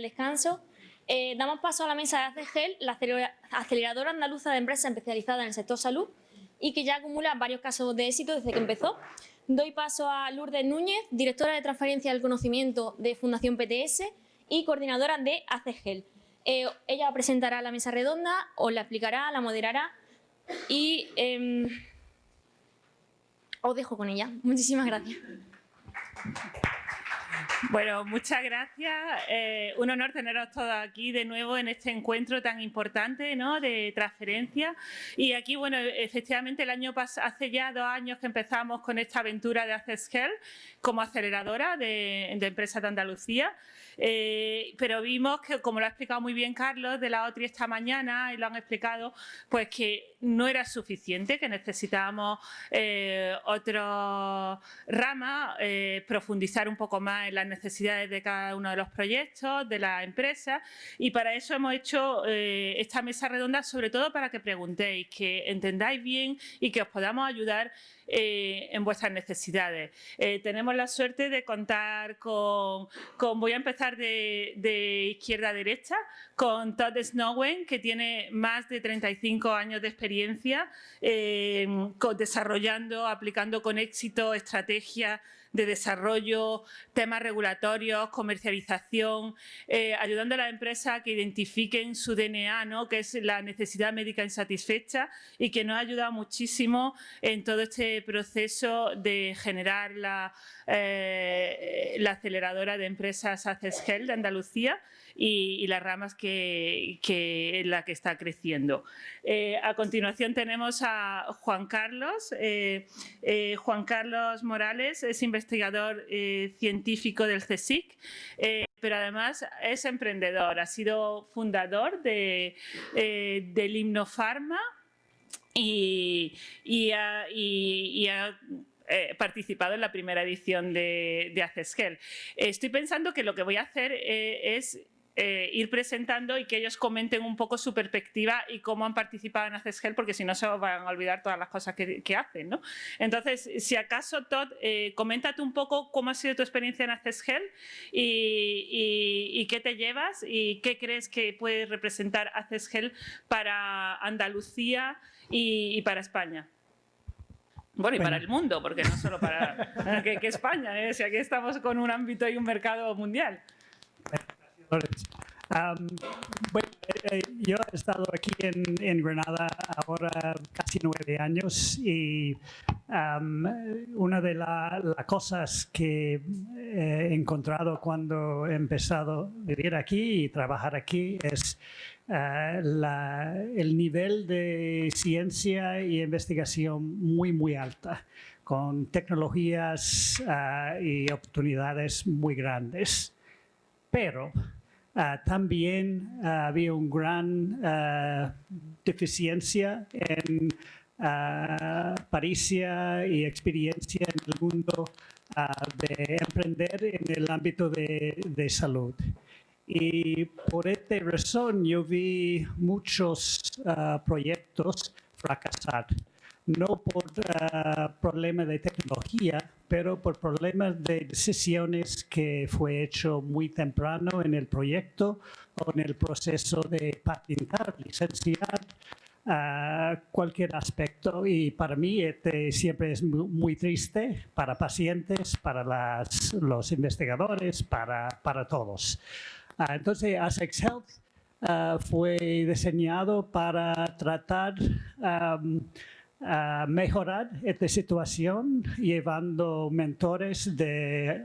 el descanso. Eh, damos paso a la mesa de ACGEL, la aceleradora andaluza de empresas especializadas en el sector salud y que ya acumula varios casos de éxito desde que empezó. Doy paso a Lourdes Núñez, directora de transferencia del conocimiento de Fundación PTS y coordinadora de ACGEL. Eh, ella presentará la mesa redonda, os la explicará, la moderará y em, os dejo con ella. Muchísimas gracias. Bueno, muchas gracias. Eh, un honor teneros todos aquí de nuevo en este encuentro tan importante ¿no? de transferencia. Y aquí, bueno, efectivamente el año pasado, hace ya dos años que empezamos con esta aventura de Access como aceleradora de, de empresas de Andalucía. Eh, pero vimos que, como lo ha explicado muy bien Carlos de la OTRI esta mañana y lo han explicado, pues que no era suficiente, que necesitábamos eh, otra rama, eh, profundizar un poco más en las necesidades de cada uno de los proyectos, de la empresa. Y para eso hemos hecho esta mesa redonda sobre todo para que preguntéis, que entendáis bien y que os podamos ayudar en vuestras necesidades. tenemos la suerte de contar con, con voy a empezar de, izquierda a derecha con Todd Snowen, que tiene más de 35 años de experiencia eh, desarrollando, aplicando con éxito estrategias de desarrollo, temas regulatorios, comercialización, eh, ayudando a las empresas a que identifiquen su DNA, ¿no? que es la necesidad médica insatisfecha y que nos ha ayudado muchísimo en todo este proceso de generar la, eh, la aceleradora de empresas ACESGEL de Andalucía y, las ramas que, que, en la que está creciendo. Eh, a continuación tenemos a Juan Carlos. Eh, Juan Carlos Morales es investigador científico del CSIC, pero además es emprendedor. Ha sido fundador de, del Himnofarma y, y, ha, participado en la primera edición de, de. Estoy pensando que lo que voy a hacer es eh, ir presentando y que ellos comenten un poco su perspectiva y cómo han participado en ACESGEL, porque si no se van a olvidar todas las cosas que, hacen. ¿no? Entonces, si acaso, Todd, eh, coméntate un poco cómo ha sido tu experiencia en ACESGEL y, y, qué te llevas y qué crees que puede representar ACESGEL para Andalucía y, para España. Bueno, y para el mundo, porque no solo para que, España, ¿eh? si aquí estamos con un ámbito y un mercado mundial bueno, eh, eh, yo he estado aquí en, Granada ahora casi nueve años y una de las cosas que he encontrado cuando he empezado a vivir aquí y trabajar aquí es eh, el nivel de ciencia y investigación muy, muy alta, con tecnologías y oportunidades muy grandes. Pero Ah, también había una gran deficiencia en paricia y experiencia en el mundo de emprender en el ámbito de, de, salud. Y por esta razón yo vi muchos proyectos fracasar no por uh, problemas de tecnología, pero por problemas de decisiones que fue hecho muy temprano en el proyecto o en el proceso de patentar, licenciar, uh, cualquier aspecto. Y para mí este siempre es muy, triste para pacientes, para las, los investigadores, para, para todos. Uh, entonces, ASEX Health fue diseñado para tratar um, mejorar esta situación llevando mentores de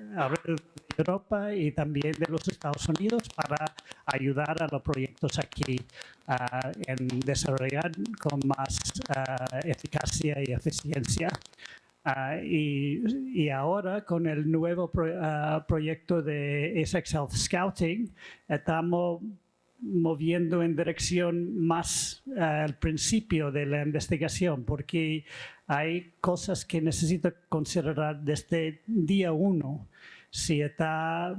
Europa y también de los Estados Unidos para ayudar a los proyectos aquí en desarrollar con más eficacia y eficiencia. Y, y, ahora con el nuevo proyecto de Essex Health Scouting estamos moviendo en dirección más al principio de la investigación, porque hay cosas que necesito considerar desde día uno, si está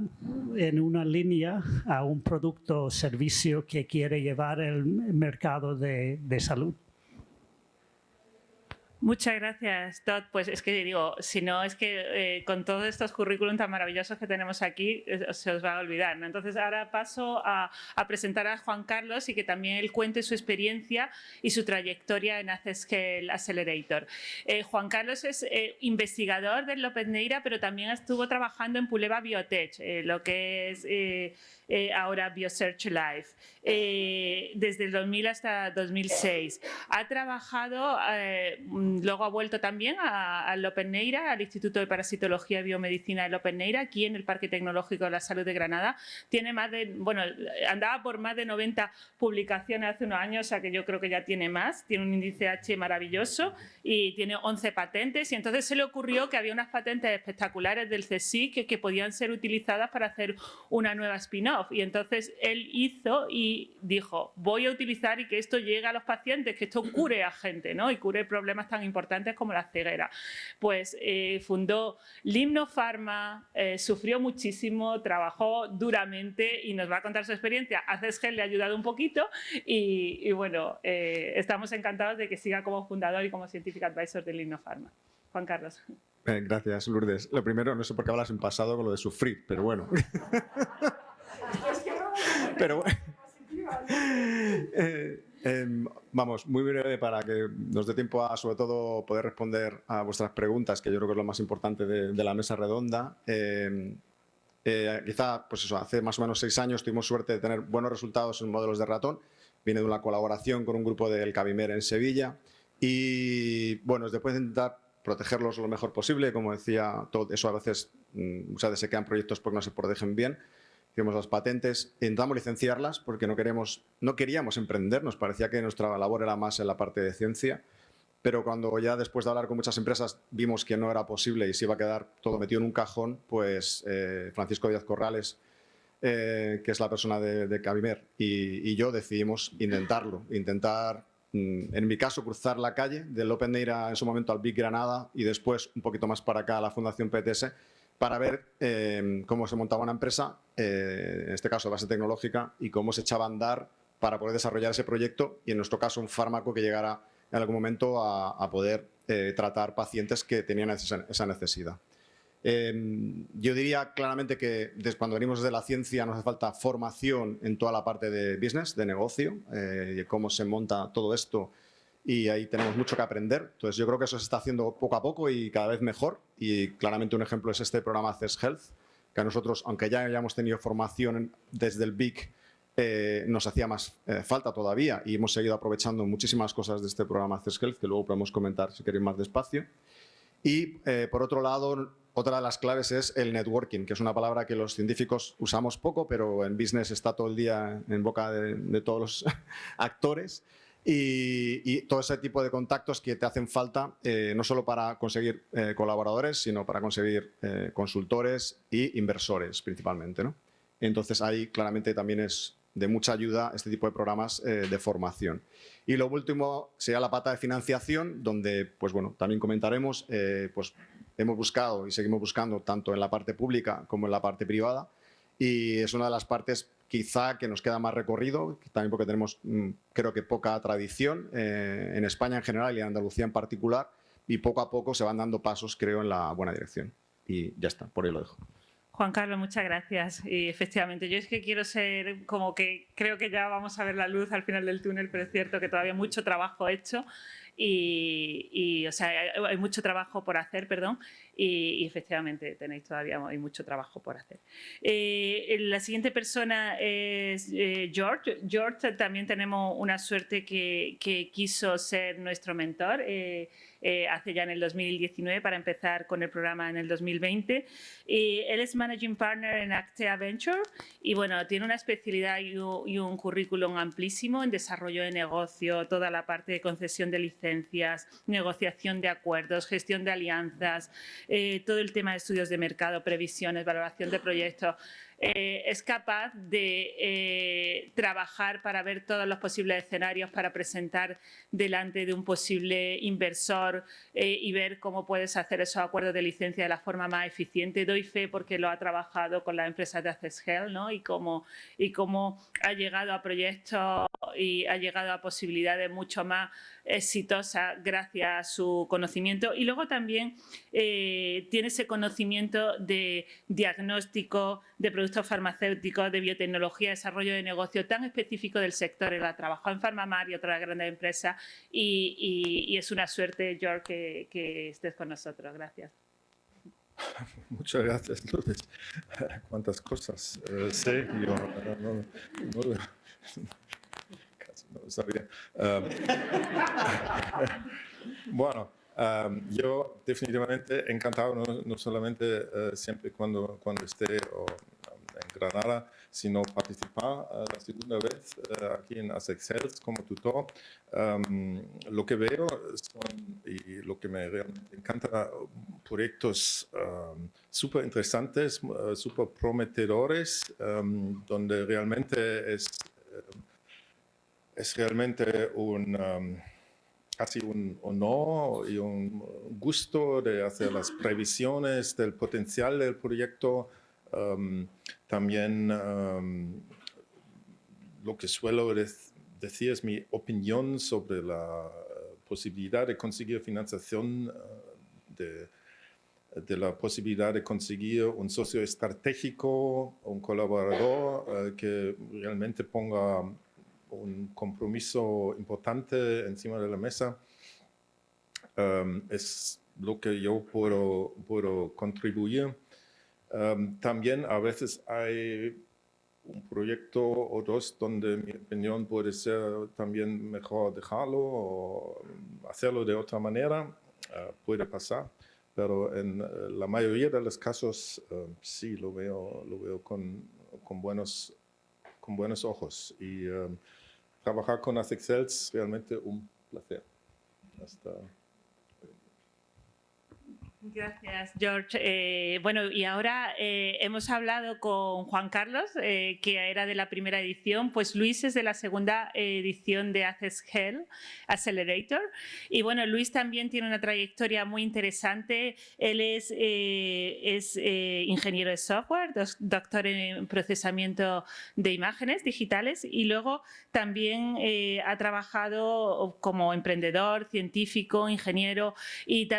en una línea a un producto o servicio que quiere llevar el mercado de, salud. Muchas gracias, Todd. Pues es que digo, si no es que eh, con todos estos currículum tan maravillosos que tenemos aquí eh, se os va a olvidar. Entonces ahora paso a, presentar a Juan Carlos y que también él cuente su experiencia y su trayectoria en Accesscale Accelerator. Eh, Juan Carlos es investigador del López Neira, pero también estuvo trabajando en Puleva Biotech, lo que es eh, ahora BioSearch Life, eh, desde el 2000 hasta 2006. Ha trabajado, eh, luego ha vuelto también al Open Neira, al Instituto de Parasitología y Biomedicina del Open Neira, aquí en el Parque Tecnológico de la Salud de Granada. Tiene más de, bueno, andaba por más de 90 publicaciones hace unos años, o sea que yo creo que ya tiene más. Tiene un índice H maravilloso y tiene 11 patentes y entonces se le ocurrió que había unas patentes espectaculares del CSIC que podían ser utilizadas para hacer una nueva spin-off y entonces él hizo y dijo, voy a utilizar y que esto llegue a los pacientes, que esto cure a gente ¿no? y cure problemas tan importantes como la ceguera. Pues eh, fundó Limno Pharma, eh, sufrió muchísimo, trabajó duramente y nos va a contar su experiencia. A Cesgel le ha ayudado un poquito y, bueno, eh, estamos encantados de que siga como fundador y como Scientific Advisor de Limno Pharma. Juan Carlos. gracias, Lourdes. Lo primero, no sé por qué hablas en pasado con lo de sufrir, pero bueno. Pero eh, em, vamos, muy breve para que nos dé tiempo a, sobre todo, poder responder a vuestras preguntas, que yo creo que es lo más importante de, la mesa redonda. Em, eh, quizá, pues eso, hace más o menos seis años tuvimos suerte de tener buenos resultados en modelos de ratón. Viene de una colaboración con un grupo del Cabimer en Sevilla. Y, bueno, después de intentar protegerlos lo mejor posible, como decía, todo eso a veces mm, muchas veces se quedan proyectos porque no se protegen bien hicimos las patentes, intentamos licenciarlas porque no, queremos, no queríamos emprender, nos parecía que nuestra labor era más en la parte de ciencia, pero cuando ya después de hablar con muchas empresas vimos que no era posible y se iba a quedar todo metido en un cajón, pues eh, Francisco Díaz Corrales, eh, que es la persona de, de Cabimer, y, yo decidimos intentarlo, intentar, mm, en mi caso, cruzar la calle del Open Neira en su momento al Big Granada y después un poquito más para acá a la Fundación PTS para ver eh, cómo se montaba una empresa, eh, en este caso base tecnológica, y cómo se echaba a andar para poder desarrollar ese proyecto y en nuestro caso un fármaco que llegara en algún momento a, poder eh, tratar pacientes que tenían esa, necesidad. yo diría claramente que desde cuando venimos de la ciencia nos hace falta formación en toda la parte de business, de negocio, de cómo se monta todo esto y ahí tenemos mucho que aprender. Entonces yo creo que eso se está haciendo poco a poco y cada vez mejor y claramente un ejemplo es este programa CES Health, que a nosotros, aunque ya hayamos tenido formación desde el BIC, eh, nos hacía más eh, falta todavía y hemos seguido aprovechando muchísimas cosas de este programa CES Health, que luego podemos comentar si queréis más despacio. Y eh, por otro lado, otra de las claves es el networking, que es una palabra que los científicos usamos poco, pero en business está todo el día en boca de, de todos los actores y, todo ese tipo de contactos que te hacen falta eh, no solo para conseguir eh, colaboradores, sino para conseguir eh, consultores e inversores principalmente. ¿no? Entonces ahí claramente también es de mucha ayuda este tipo de programas de formación. Y lo último sería la pata de financiación, donde pues bueno, también comentaremos, pues hemos buscado y seguimos buscando tanto en la parte pública como en la parte privada y es una de las partes quizá que nos queda más recorrido, también porque tenemos mm, creo que poca tradición eh, en España en general y en Andalucía en particular y poco a poco se van dando pasos creo en la buena dirección y ya está, por ahí lo dejo. Juan Carlos, muchas gracias. Y efectivamente, yo es que quiero ser como que creo que ya vamos a ver la luz al final del túnel, pero es cierto que todavía mucho trabajo hecho y, o sea, hay, mucho trabajo por hacer, perdón, y, efectivamente tenéis todavía hay mucho trabajo por hacer. Eh, la siguiente persona es eh, George. George también tenemos una suerte que, que quiso ser nuestro mentor. Eh, eh, hace ya en el 2019 para empezar con el programa en el 2020. Y él es Managing Partner en Actea Venture y bueno, tiene una especialidad y un, currículum amplísimo en desarrollo de negocio, toda la parte de concesión de licencias, negociación de acuerdos, gestión de alianzas, eh, todo el tema de estudios de mercado, previsiones, valoración de proyectos. Eh, es capaz de eh, trabajar para ver todos los posibles escenarios para presentar delante de un posible inversor eh, y ver cómo puedes hacer esos acuerdos de licencia de la forma más eficiente. Doy fe porque lo ha trabajado con las empresas de Access Health ¿no? y, cómo, y cómo ha llegado a proyectos y ha llegado a posibilidades mucho más exitosa gracias a su conocimiento y luego también eh, tiene ese conocimiento de diagnóstico de productos farmacéuticos, de biotecnología, desarrollo de negocio tan específico del sector. Él ha trabajado en Farmamar y otras grandes empresas y, es una suerte, George, que, estés con nosotros. Gracias. Muchas gracias, Lourdes. Cuántas cosas eh, sé. Yo no sabía. bueno, yo definitivamente encantado, no, solamente eh, siempre cuando, cuando esté en Granada, sino participar uh, la segunda vez eh, aquí en ASEX como tutor. lo que veo son, y lo que me realmente encanta, proyectos súper interesantes, uh, súper prometedores, donde realmente es es realmente un, um, casi un honor y un gusto hacer las previsiones del potencial del proyecto. Um, también lo que suelo decir es mi opinión sobre la posibilidad de conseguir financiación, uh, de, la posibilidad de conseguir un socio estratégico, un colaborador uh, que realmente ponga un compromiso importante encima de la mesa. Es lo que yo puedo contribuir. También a veces hay un proyecto o dos donde mi opinión puede ser también mejor dejarlo o hacerlo de otra manera. Uh, puede pasar, pero en uh, la mayoría de los casos sí lo veo, lo veo con, buenos, con buenos ojos. Y trabajar con es realmente un placer. Hasta Gracias, George. Eh, bueno, y ahora eh, hemos hablado con Juan Carlos, eh, que era de la primera edición, pues Luis es de la segunda edición de Access Hell Accelerator. Y bueno, Luis también tiene una trayectoria muy interesante. Él es, es ingeniero de software, doctor en procesamiento de imágenes digitales y luego también ha trabajado como emprendedor, científico, ingeniero y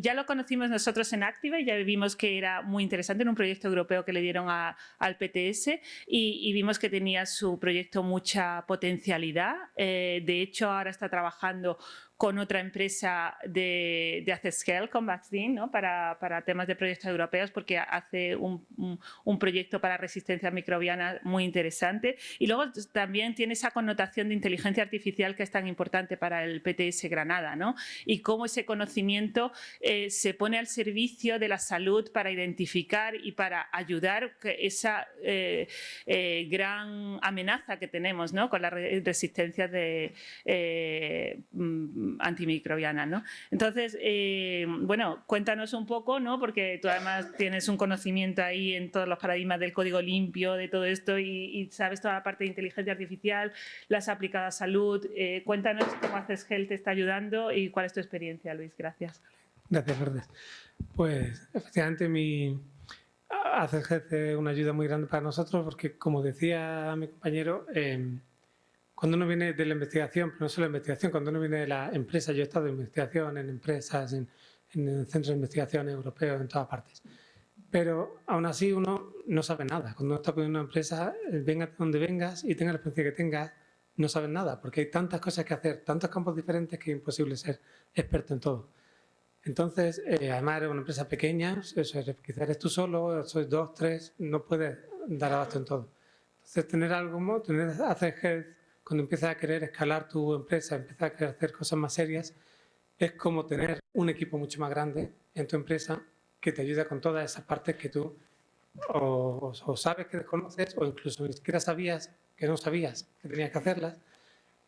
ya lo conocimos nosotros en Activa y ya vimos que era muy interesante en un proyecto europeo que le dieron al PTS y, vimos que tenía su proyecto mucha potencialidad. Eh, de hecho, ahora está trabajando con otra empresa de, de Access con Vaccine, ¿no? para, para, temas de proyectos europeos, porque hace un, un, proyecto para resistencia microbiana muy interesante. Y luego también tiene esa connotación de inteligencia artificial que es tan importante para el PTS Granada, ¿no? y cómo ese conocimiento eh, se pone al servicio de la salud para identificar y para ayudar esa eh, eh, gran amenaza que tenemos ¿no? con la resistencia de antimicrobiana, ¿no? Entonces, eh, bueno, cuéntanos un poco, ¿no? Porque tú además tienes un conocimiento ahí en todos los paradigmas del código limpio, de todo esto y, sabes toda la parte de inteligencia artificial, las aplicadas a salud. Eh, cuéntanos cómo Haces te está ayudando y cuál es tu experiencia, Luis. Gracias. Gracias, Lourdes. Pues efectivamente mi Health es una ayuda muy grande para nosotros porque, como decía mi compañero, eh, cuando uno viene de la investigación, pero no solo la investigación, cuando uno viene de la empresa, yo he estado en investigación, en empresas, en, en centros de investigación europeos, en todas partes. Pero aún así uno no sabe nada. Cuando uno está con una empresa, eh, venga de donde vengas y tenga la experiencia que tengas, no sabes nada, porque hay tantas cosas que hacer, tantos campos diferentes que es imposible ser experto en todo. Entonces, eh, además eres una empresa pequeña, eso, quizás eres tú solo, sois dos, tres, no puedes dar abasto en todo. Entonces, tener algo, tener, hacer cuando empiezas a querer escalar tu empresa, empiezas a querer hacer cosas más serias, es como tener un equipo mucho más grande en tu empresa que te ayuda con todas esas partes que tú o, sabes que desconoces o incluso ni siquiera sabías que no sabías que tenías que hacerlas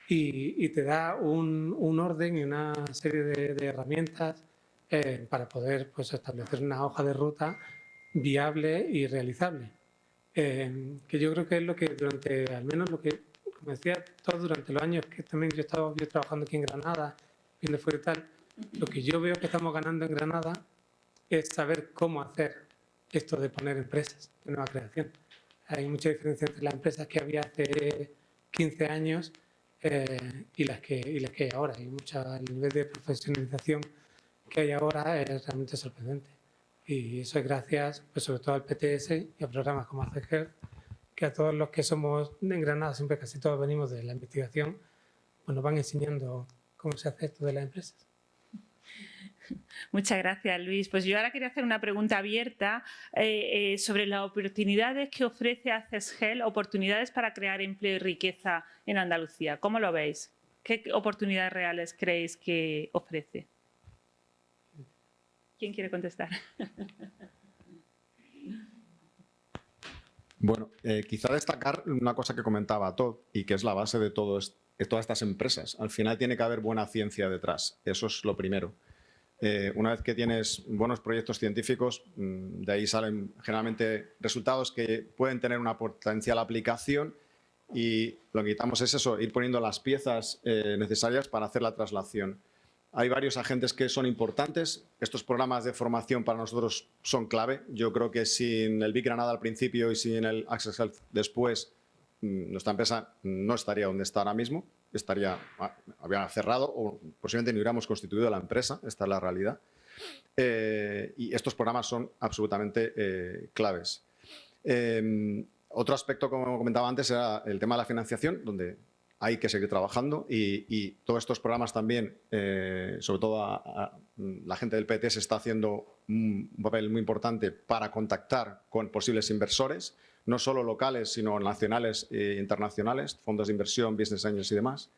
y, te da un, un, orden y una serie de, herramientas eh, para poder pues, establecer una hoja de ruta viable y realizable. eh, que yo creo que es lo que durante, al menos lo que, como decía, todos durante los años que también yo he estado yo trabajando aquí en Granada, viendo fuera y tal, lo que yo veo que estamos ganando en Granada es saber cómo hacer esto de poner empresas de nueva creación. Hay mucha diferencia entre las empresas que había hace 15 años eh, y, las que, y las que hay ahora. Y mucha, el nivel de profesionalización que hay ahora es realmente sorprendente. Y eso es gracias, pues sobre todo al PTS y a programas como ACGER, que a todos los que somos en Granada, siempre casi todos venimos de la investigación, pues nos van enseñando cómo se hace esto de las empresas. Muchas gracias, Luis. Pues yo ahora quería hacer una pregunta abierta eh, eh, sobre las oportunidades que ofrece ACESGEL, oportunidades para crear empleo y riqueza en Andalucía. ¿Cómo lo veis? ¿Qué oportunidades reales creéis que ofrece? ¿Quién quiere contestar? Bueno, eh, quizá destacar una cosa que comentaba Todd y que es la base de, todas estas empresas. Al final tiene que haber buena ciencia detrás, eso es lo primero. Eh, una vez que tienes buenos proyectos científicos, mm, de ahí salen generalmente resultados que pueden tener una potencial aplicación y lo que necesitamos es eso, ir poniendo las piezas eh, necesarias para hacer la traslación. Hay varios agentes que son importantes. Estos programas de formación para nosotros son clave. Yo creo que sin el Big Granada al principio y sin el Access Health después, mm, nuestra empresa no estaría donde está ahora mismo estaría, ah, había cerrado o posiblemente no hubiéramos constituido la empresa, esta es la realidad. Eh, y estos programas son absolutamente eh, claves. Em, otro aspecto, como comentaba antes, era el tema de la financiación, donde hay que seguir trabajando y, todos estos programas también, eh, sobre todo la gente del PTS está haciendo un papel muy importante para contactar con posibles inversores no solo locales, sino nacionales e internacionales, fondos de inversión, business angels y demás.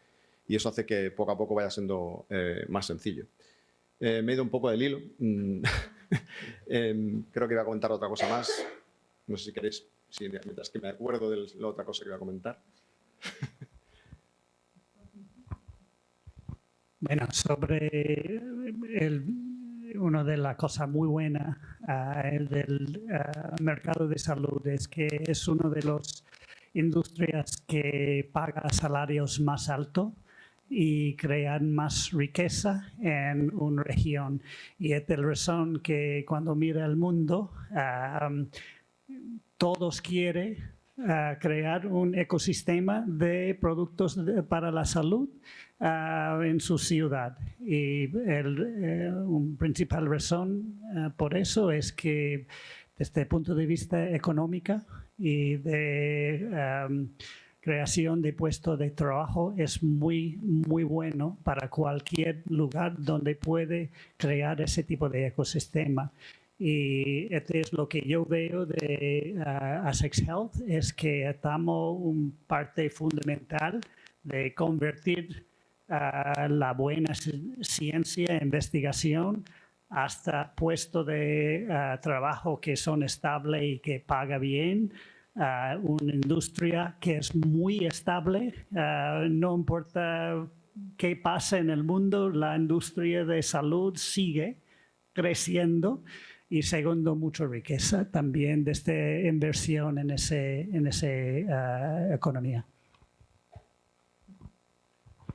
Y eso hace que poco a poco vaya siendo eh, más sencillo. Eh, me he ido un poco del hilo. Mm, em, creo que iba a comentar otra cosa más. No sé si queréis, mientras que me acuerdo de la otra cosa que iba a comentar. Bueno, sobre el, una de las cosas muy buenas uh, del uh, mercado de salud es que es una de las industrias que paga salarios más altos y crean más riqueza en una región. Y es la razón que cuando mira el mundo, uh, todos quieren crear un ecosistema de productos para la salud uh, en su ciudad. Y el, eh, un principal razón uh, por eso es que desde el punto de vista económico y de creación de puestos de trabajo es muy, muy bueno para cualquier lugar donde puede crear ese tipo de ecosistema. Y este es lo que yo veo de uh, ASEX Health, es que estamos un parte fundamental de convertir la buena ciencia, investigación, hasta puestos de trabajo que son estables y que paga bien, una industria que es muy estable, no importa qué pasa en el mundo, la industria de salud sigue creciendo y segundo, mucha riqueza también desde inversión en esa en ese, economía.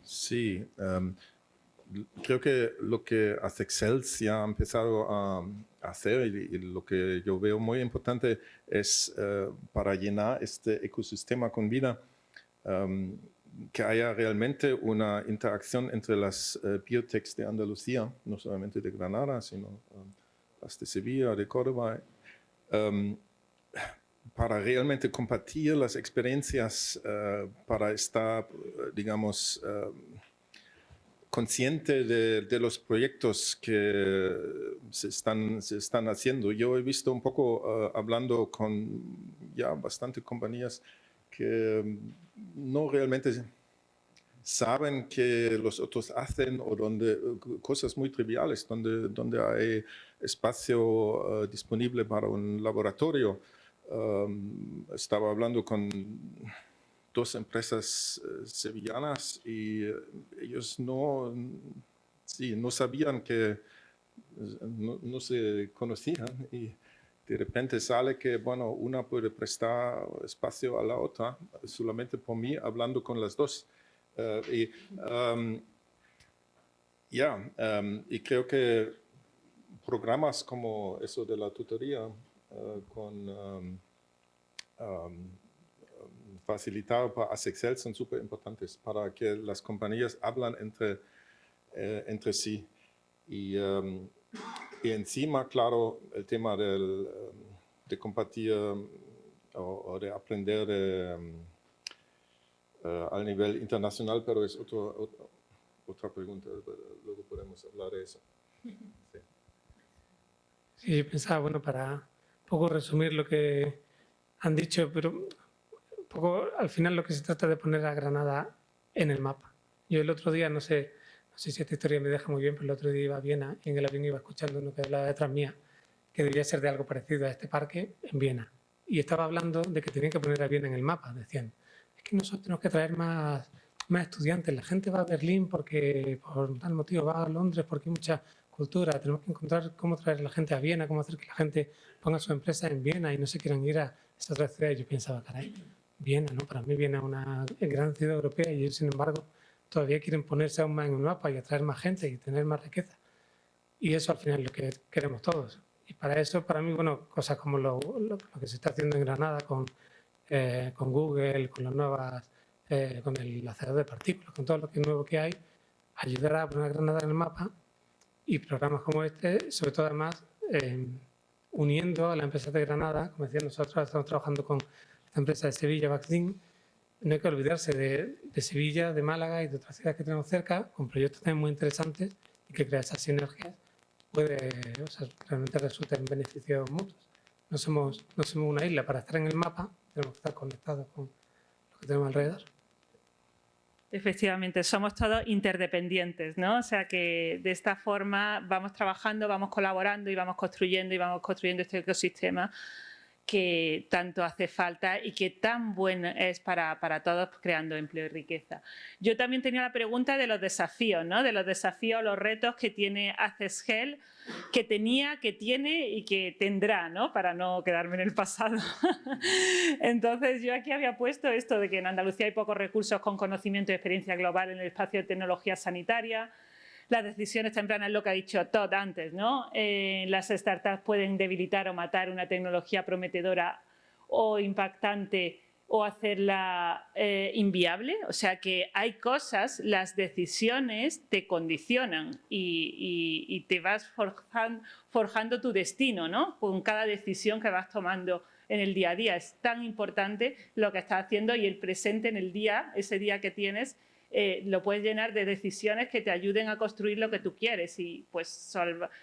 Sí, em, creo que lo que Excel ya ha empezado a, hacer y, lo que yo veo muy importante es eh, para llenar este ecosistema con vida, em, que haya realmente una interacción entre las uh, biotechs de Andalucía, no solamente de Granada, sino em, las de Sevilla, de Córdoba, para realmente compartir las experiencias, uh, para estar, digamos, uh, consciente de, los proyectos que se están, se están haciendo. Yo he visto un poco, uh, hablando con ya bastante compañías, que no realmente saben que los otros hacen o donde cosas muy triviales, donde, donde hay espacio disponible para un laboratorio, estaba hablando con dos empresas eh, sevillanas y eh, ellos no, sí, no sabían que no, se conocían y de repente sale que, bueno, una puede prestar espacio a la otra solamente por mí hablando con las dos. Y, um, ya, um, y creo que programas como eso de la tutoría uh, con um, facilitado para Excel son súper importantes para que las compañías hablan entre, eh, entre sí. Y, y, encima, claro, el tema del, de compartir o, de aprender uh, al nivel internacional, pero es otro, otra pregunta, luego podemos hablar de eso. Sí. pensaba, bueno, para un poco resumir lo que han dicho, pero un poco al final lo que se trata de poner a Granada en el mapa. Yo el otro día, no sé, no sé si esta historia me deja muy bien, pero el otro día iba a Viena y en el avión iba escuchando uno que hablaba detrás mía, que debía ser de algo parecido a este parque en Viena. Y estaba hablando de que tenían que poner a Viena en el mapa, decían que nosotros tenemos que traer más, más estudiantes. La gente va a Berlín porque por tal motivo, va a Londres porque hay mucha cultura. Tenemos que encontrar cómo traer a la gente a Viena, cómo hacer que la gente ponga su empresa en Viena y no se quieran ir a esta otra ciudad. Yo pensaba, caray, Viena, ¿no? Para mí Viena es una gran ciudad europea y ellos, sin embargo, todavía quieren ponerse aún más en un mapa y atraer más gente y tener más riqueza. Y eso al final es lo que queremos todos. Y para eso, para mí, bueno, cosas como lo, lo que se está haciendo en Granada con eh, con Google, con las nuevas, eh, con el acelerador de partículas, con todo lo que nuevo que hay, ayudará a poner Granada en el mapa y programas como este, sobre todo además eh, uniendo a la empresa de Granada, como decía nosotros estamos trabajando con esta empresa de Sevilla, Vaccine, no hay que olvidarse de, de, Sevilla, de Málaga y de otras ciudades que tenemos cerca, con proyectos también muy interesantes y que crear esas sinergias puede, o sea, realmente resulta en beneficios mutuos. No somos, no somos una isla para estar en el mapa, tenemos que estar conectados con lo que tenemos alrededor. Efectivamente, somos todos interdependientes, ¿no? O sea que de esta forma vamos trabajando, vamos colaborando y vamos construyendo y vamos construyendo este ecosistema que tanto hace falta y que tan bueno es para, para, todos creando empleo y riqueza. Yo también tenía la pregunta de los desafíos, ¿no? de los desafíos, los retos que tiene Access que tenía, que tiene y que tendrá, ¿no? para no quedarme en el pasado. Entonces yo aquí había puesto esto de que en Andalucía hay pocos recursos con conocimiento y experiencia global en el espacio de tecnología sanitaria, las decisiones tempranas, lo que ha dicho Todd antes, ¿no? Eh, las startups pueden debilitar o matar una tecnología prometedora o impactante o hacerla eh, inviable. O sea que hay cosas, las decisiones te condicionan y, te vas forjando, forjando, tu destino, ¿no? Con cada decisión que vas tomando en el día a día. Es tan importante lo que estás haciendo y el presente en el día, ese día que tienes, eh, lo puedes llenar de decisiones que te ayuden a construir lo que tú quieres y pues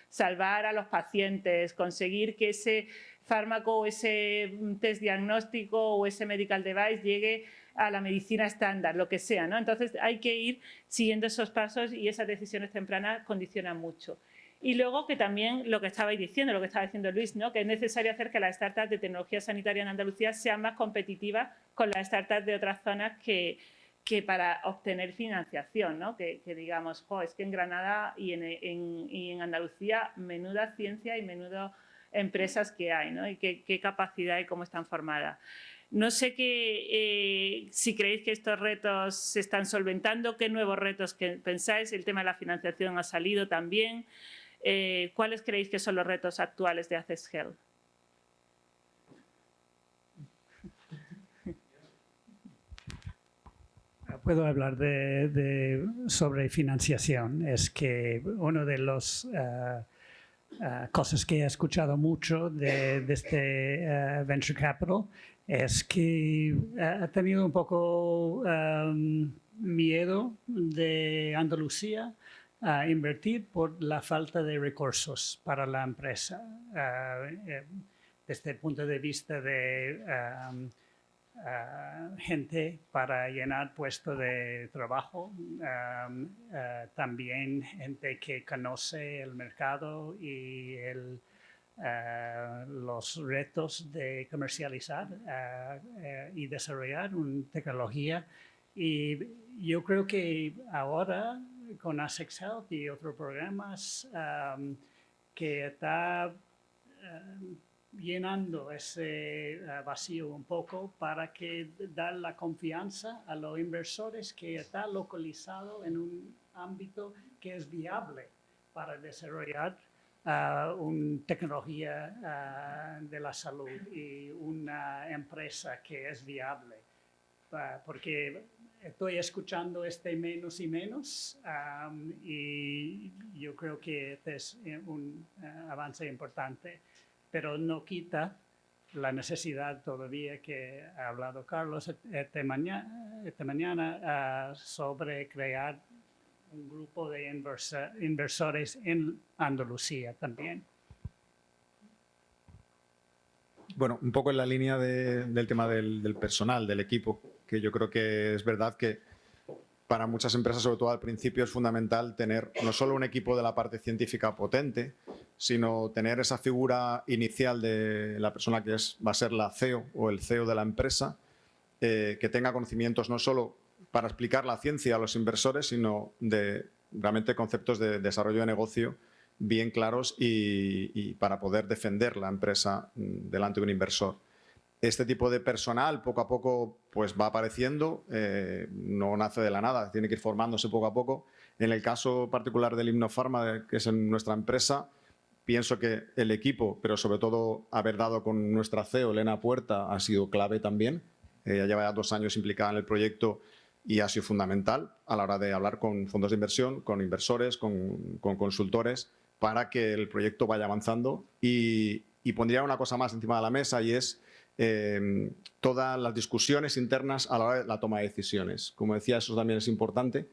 salvar a los pacientes, conseguir que ese fármaco o ese mm, test diagnóstico o ese medical device llegue a la medicina estándar, lo que sea. ¿no? Entonces hay que ir siguiendo esos pasos y esas decisiones tempranas condicionan mucho. Y luego que también lo que estabais diciendo, lo que estaba diciendo Luis, ¿no? que es necesario hacer que las startups de tecnología sanitaria en Andalucía sean más competitivas con las startups de otras zonas que, que para obtener financiación, ¿no? que, digamos, es que en Granada y en, Andalucía menuda ciencia y menudo empresas que hay, ¿no? y qué, capacidad y cómo están formadas. No sé qué, eh, si creéis que estos retos se están solventando, qué nuevos retos que pensáis, el tema de la financiación ha salido también. Eh, ¿Cuáles creéis que son los retos actuales de Access Health? Puedo hablar de, sobre financiación. Es que una de eh, eh, cosas que he escuchado mucho de, este eh, Venture Capital es que ha tenido un poco miedo de Andalucía a invertir por la falta de recursos para la empresa. desde el punto de vista de eh, gente para llenar puestos de trabajo, um, eh, también gente que conoce el mercado y el, eh, los retos de comercializar y desarrollar una tecnología. Y yo creo que ahora con ASEX Health y otros programas um, que está llenando ese eh, vacío un poco para que dar la confianza a los inversores que está localizado en un ámbito que es viable para desarrollar uh, una tecnología uh, de la salud y una empresa que es viable. Uh, porque estoy escuchando este menos y menos y yo creo que este es un avance importante, pero no quita la necesidad todavía que ha hablado Carlos esta mañana, esta mañana sobre crear un grupo de inversores en Andalucía también. Bueno, un poco en la línea del tema del, personal, del equipo, que yo creo que es verdad que para muchas empresas, sobre todo al principio, es fundamental tener no solo un equipo de la parte científica potente, sino tener esa figura inicial de la persona que es, va a ser la CEO o el CEO de la empresa, eh, que tenga conocimientos no solo para explicar la ciencia a los inversores, sino de realmente conceptos de desarrollo de negocio bien claros y, para poder defender la empresa mm, delante de un inversor. Este tipo de personal poco a poco pues, va apareciendo, eh, no nace de la nada, tiene que ir formándose poco a poco. En el caso particular del Himnofarma, que es en nuestra empresa, pienso que el equipo, pero sobre todo haber dado con nuestra CEO, Elena Puerta, ha sido clave también. Ella lleva ya dos años implicada en el proyecto y ha sido fundamental a la hora de hablar con fondos de inversión, con inversores, con, consultores, para que el proyecto vaya avanzando. Y, pondría una cosa más encima de la mesa y es em, todas las discusiones internas a la hora de la toma de decisiones. Como decía, eso también es importante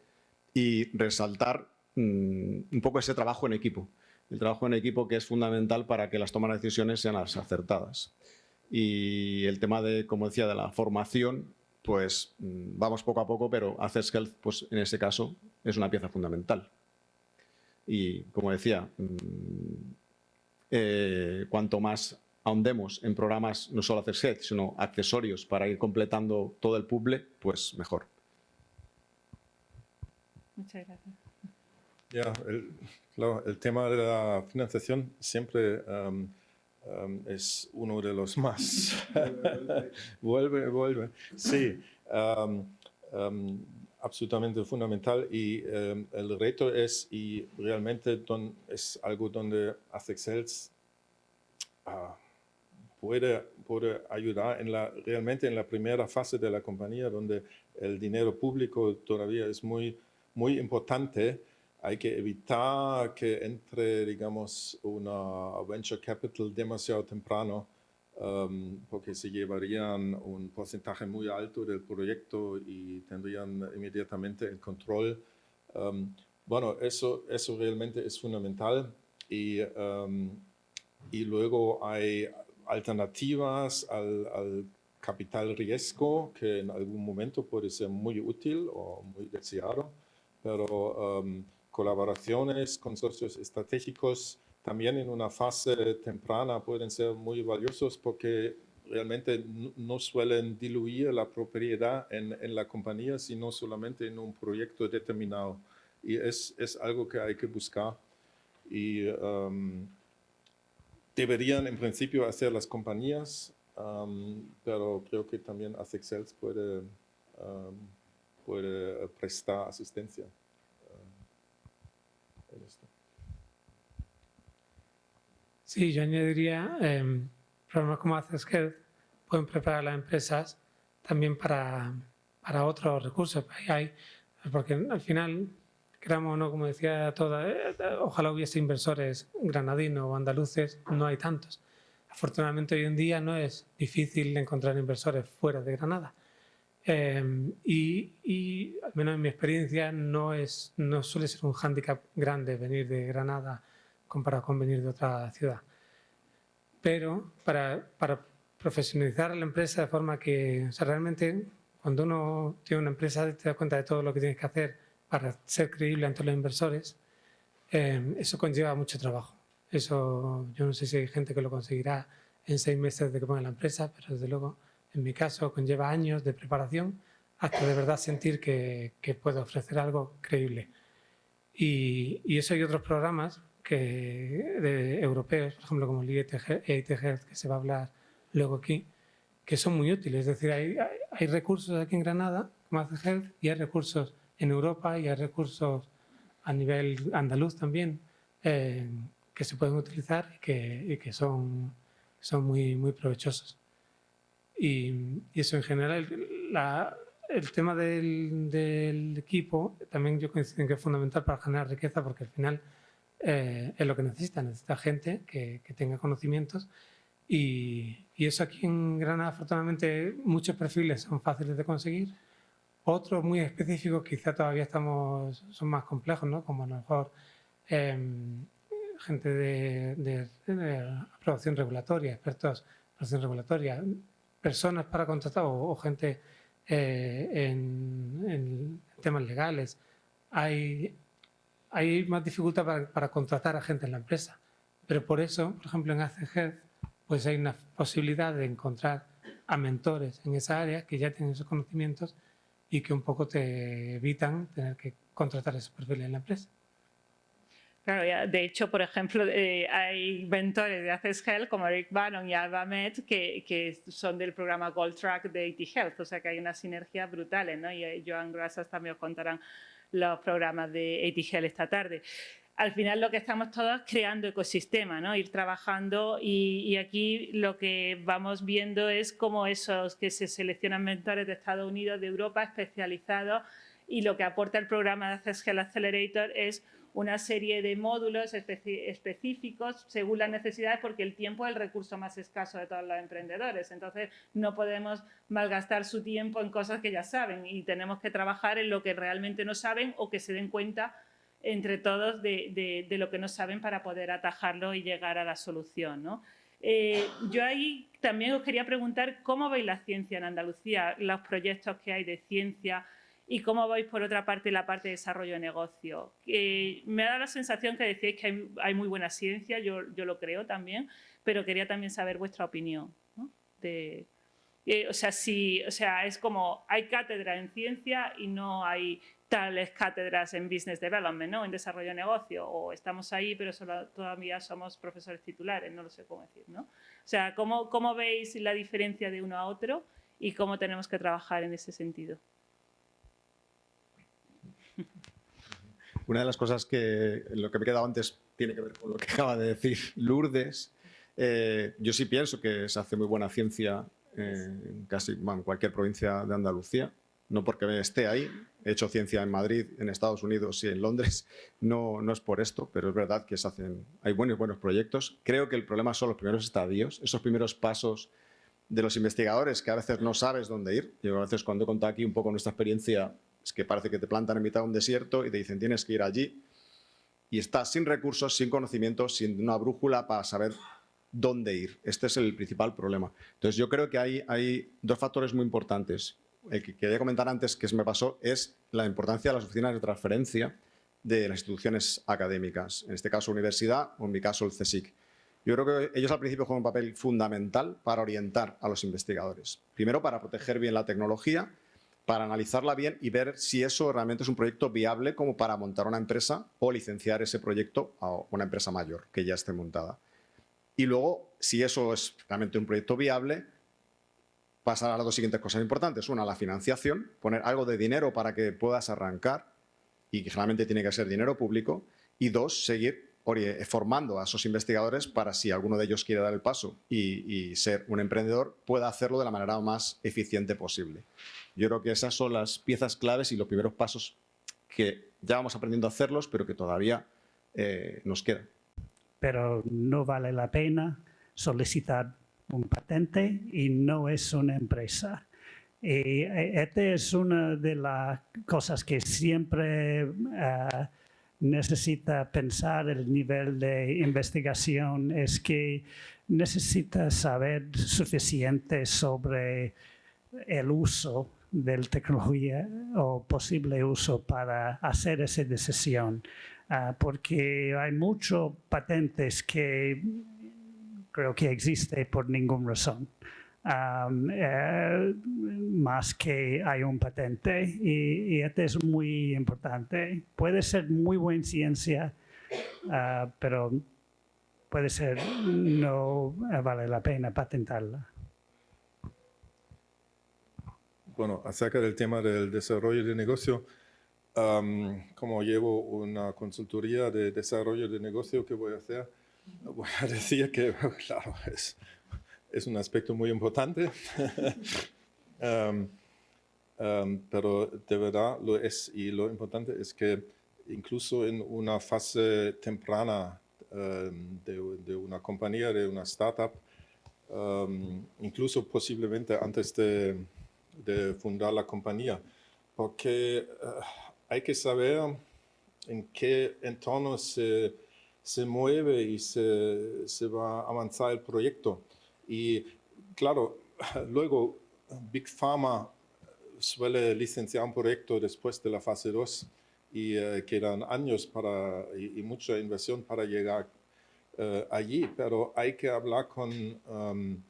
y resaltar mm, un poco ese trabajo en equipo. El trabajo en equipo que es fundamental para que las tomas de decisiones sean las acertadas. Y el tema de, como decía, de la formación pues mm, vamos poco a poco, pero Access Health, pues en ese caso, es una pieza fundamental. Y como decía, mm, eh, cuanto más ahondemos en programas, no solo Access Health, sino accesorios para ir completando todo el puzzle, pues mejor. Muchas gracias. Ya, el, el tema de la financiación siempre Um, es uno de los más. vuelve, vuelve. Sí, um, um, absolutamente fundamental y el reto es, y realmente es algo donde ASEXELS uh, puede, puede ayudar en la, realmente en la primera fase de la compañía, donde el dinero público todavía es muy, muy importante hay que evitar que entre, digamos, una venture capital demasiado temprano, um, porque se llevarían un porcentaje muy alto del proyecto y tendrían inmediatamente el control. Um, bueno, eso, eso realmente es fundamental y, um, y luego hay alternativas al, al capital riesgo que en algún momento puede ser muy útil o muy deseado, pero colaboraciones, consorcios estratégicos, también en una fase temprana pueden ser muy valiosos porque realmente no suelen diluir la propiedad en, en, la compañía, sino solamente en un proyecto determinado. Y es, es algo que hay que buscar. Y um, deberían en principio hacer las compañías, um, pero creo que también ASEXELS puede, um, puede prestar asistencia. Sí, yo añadiría eh, programas como Health pueden preparar a las empresas también para, para otros recursos. Porque al final, creamos, ¿no? como decía toda, eh, ojalá hubiese inversores granadinos o andaluces, no hay tantos. Afortunadamente hoy en día no es difícil encontrar inversores fuera de Granada. Em, y, al menos en mi experiencia no, es, no suele ser un hándicap grande venir de Granada comparado con venir de otra ciudad. Pero para, profesionalizar a la empresa de forma que o realmente cuando uno tiene una empresa te das cuenta de todo lo que tienes que hacer para ser creíble ante los inversores, em, eso conlleva mucho trabajo. Eso yo no sé si hay gente que lo conseguirá en seis meses de que ponga la empresa, pero desde luego en mi caso conlleva años de preparación hasta de verdad sentir que, que puedo ofrecer algo creíble. Y, y, eso y otros programas, que, de europeos, por ejemplo, como el EIT que se va a hablar luego aquí, que son muy útiles. Es decir, hay, hay recursos aquí en Granada, como hace Health, y hay recursos en Europa y hay recursos a nivel andaluz también eh, que se pueden utilizar y que, y que son, son muy, muy provechosos. Y, y eso en general, la, el tema del, del, equipo también yo coincido en que es fundamental para generar riqueza porque al final eh, es lo que necesita, necesita gente que, que tenga conocimientos y, y, eso aquí en Granada afortunadamente muchos perfiles son fáciles de conseguir, otros muy específicos quizá todavía estamos, son más complejos, ¿no? como a lo mejor eh, gente de, de, de, aprobación regulatoria, expertos en aprobación regulatoria, personas para contratar o, o gente eh, en, en, temas legales. Hay, hay más dificultad para, para, contratar a gente en la empresa, pero por eso, por ejemplo, en ACG, pues hay una posibilidad de encontrar a mentores en esa área que ya tienen esos conocimientos y que un poco te evitan tener que contratar esos perfiles en la empresa. Claro, ya, de hecho, por ejemplo, eh, hay mentores de Access Health como Eric Bannon y Alba Met que, que, son del programa Gold Track de AT Health, o sea que hay unas sinergias brutales, ¿no? Y eh, Joan Grasas también os contarán los programas de AT Health esta tarde. Al final lo que estamos todos creando ecosistema, ¿no? Ir trabajando y, aquí lo que vamos viendo es cómo esos que se seleccionan mentores de Estados Unidos, de Europa, especializados y lo que aporta el programa de Access Accelerator es una serie de módulos específicos según las necesidades porque el tiempo es el recurso más escaso de todos los emprendedores. Entonces, no podemos malgastar su tiempo en cosas que ya saben y tenemos que trabajar en lo que realmente no saben o que se den cuenta entre todos de, de, lo que no saben para poder atajarlo y llegar a la solución. ¿no? Eh, yo ahí también os quería preguntar cómo veis la ciencia en Andalucía, los proyectos que hay de ciencia, y cómo veis por otra parte la parte de desarrollo de negocio. Eh, me ha dado la sensación que decíais que hay, hay muy buena ciencia, yo, yo, lo creo también, pero quería también saber vuestra opinión. De, eh, o, sea, si, o sea, es como hay cátedra en ciencia y no hay tales cátedras en business development, ¿no? en desarrollo de negocio, o estamos ahí pero solo, todavía somos profesores titulares, no lo sé cómo decir. ¿no? O sea, ¿cómo, ¿cómo veis la diferencia de uno a otro y cómo tenemos que trabajar en ese sentido? Una de las cosas que lo que me he quedado antes tiene que ver con lo que acaba de decir Lourdes. Eh, yo sí pienso que se hace muy buena ciencia eh, en casi cualquier provincia de Andalucía. No porque esté ahí, he hecho ciencia en Madrid, en Estados Unidos y en Londres, no, no es por esto, pero es verdad que se hacen, hay buenos, buenos proyectos. Creo que el problema son los primeros estadios, esos primeros pasos de los investigadores que a veces no sabes dónde ir. Yo a veces cuando he contado aquí un poco nuestra experiencia es que parece que te plantan en mitad de un desierto y te dicen tienes que ir allí y estás sin recursos, sin conocimientos, sin una brújula para saber dónde ir. Este es el principal problema. Entonces yo creo que hay, dos factores muy importantes. El que quería comentar antes que se me pasó es la importancia de las oficinas de transferencia de las instituciones académicas, en este caso universidad o en mi caso el CSIC. Yo creo que ellos al principio juegan un papel fundamental para orientar a los investigadores. Primero, para proteger bien la tecnología para analizarla bien y ver si eso realmente es un proyecto viable como para montar una empresa o licenciar ese proyecto a una empresa mayor que ya esté montada. Y luego, si eso es realmente un proyecto viable, pasar a las dos siguientes cosas importantes. Una, la financiación, poner algo de dinero para que puedas arrancar y que generalmente tiene que ser dinero público. Y dos, seguir formando a esos investigadores para si alguno de ellos quiere dar el paso y, ser un emprendedor, pueda hacerlo de la manera más eficiente posible. Yo creo que esas son las piezas claves y los primeros pasos que ya vamos aprendiendo a hacerlos, pero que todavía eh, nos quedan. Pero no vale la pena solicitar un patente y no es una empresa. Y eh, esta es una de las cosas que siempre uh, necesita pensar el nivel de investigación, es que necesita saber suficiente sobre el uso de la tecnología o posible uso para hacer esa decisión. Uh, porque hay muchos patentes que creo que existen por ninguna razón. Um, eh, más que hay un patente y, y esto es muy importante. Puede ser muy buena ciencia, ah, pero puede ser no vale la pena patentarla. Bueno, acerca del tema del desarrollo de negocio, como llevo una consultoría de desarrollo de negocio que voy a hacer, voy a decir que, claro, es, es un aspecto muy importante, pero de verdad lo es. Y lo importante es que incluso en una fase temprana de, de, una compañía, de una startup, incluso posiblemente antes de de fundar la compañía, porque eh, hay que saber en qué entorno se, se mueve y se, se, va a avanzar el proyecto. Y claro, luego Big Pharma suele licenciar un proyecto después de la fase 2 y eh, quedan años para, y, mucha inversión para llegar uh, allí, pero hay que hablar con, um,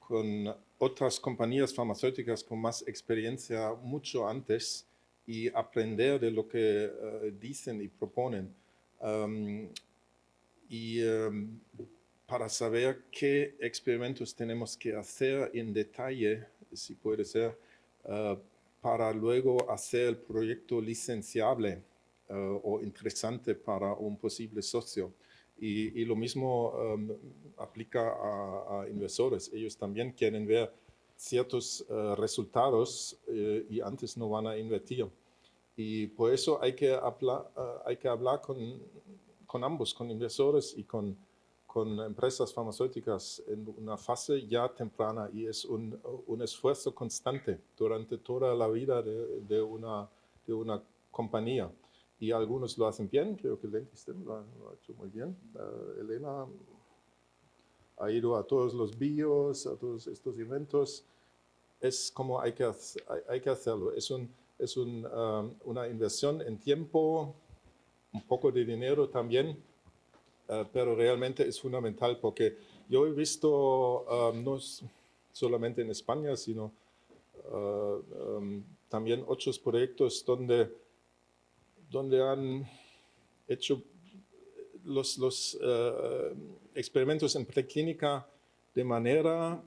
con otras compañías farmacéuticas con más experiencia mucho antes y aprender de lo que eh, dicen y proponen. Um, y um, para saber qué experimentos tenemos que hacer en detalle, si puede ser, uh, para luego hacer el proyecto licenciable uh, o interesante para un posible socio. Y, lo mismo um, aplica a, inversores. Ellos también quieren ver ciertos uh, resultados uh, y antes no van a invertir. Y por eso hay que, hablar, uh, hay que hablar con, con, ambos, con inversores y con, con, empresas farmacéuticas en una fase ya temprana y es un, un esfuerzo constante durante toda la vida de, de, una, de una compañía y algunos lo hacen bien, creo que Lenkisten lo, lo ha hecho muy bien. Uh, Elena ha ido a todos los bios, a todos estos eventos. Es como hay que, hay, hay que hacerlo. Es, un, es un, um, una inversión en tiempo, un poco de dinero también, uh, pero realmente es fundamental porque yo he visto, um, no solamente en España, sino uh, um, también otros proyectos donde donde han hecho los, los uh, experimentos en preclínica de manera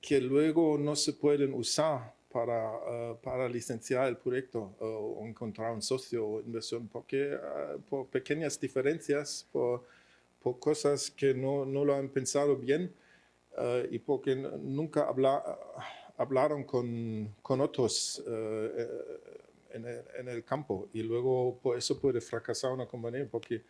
que luego no se pueden usar para, uh, para licenciar el proyecto o encontrar un socio o inversión, porque por pequeñas diferencias, por, por, cosas que no, no lo han pensado bien y porque nunca habla, hablaron con, con otros en el, campo. Y luego por eso puede fracasar una compañía porque eh,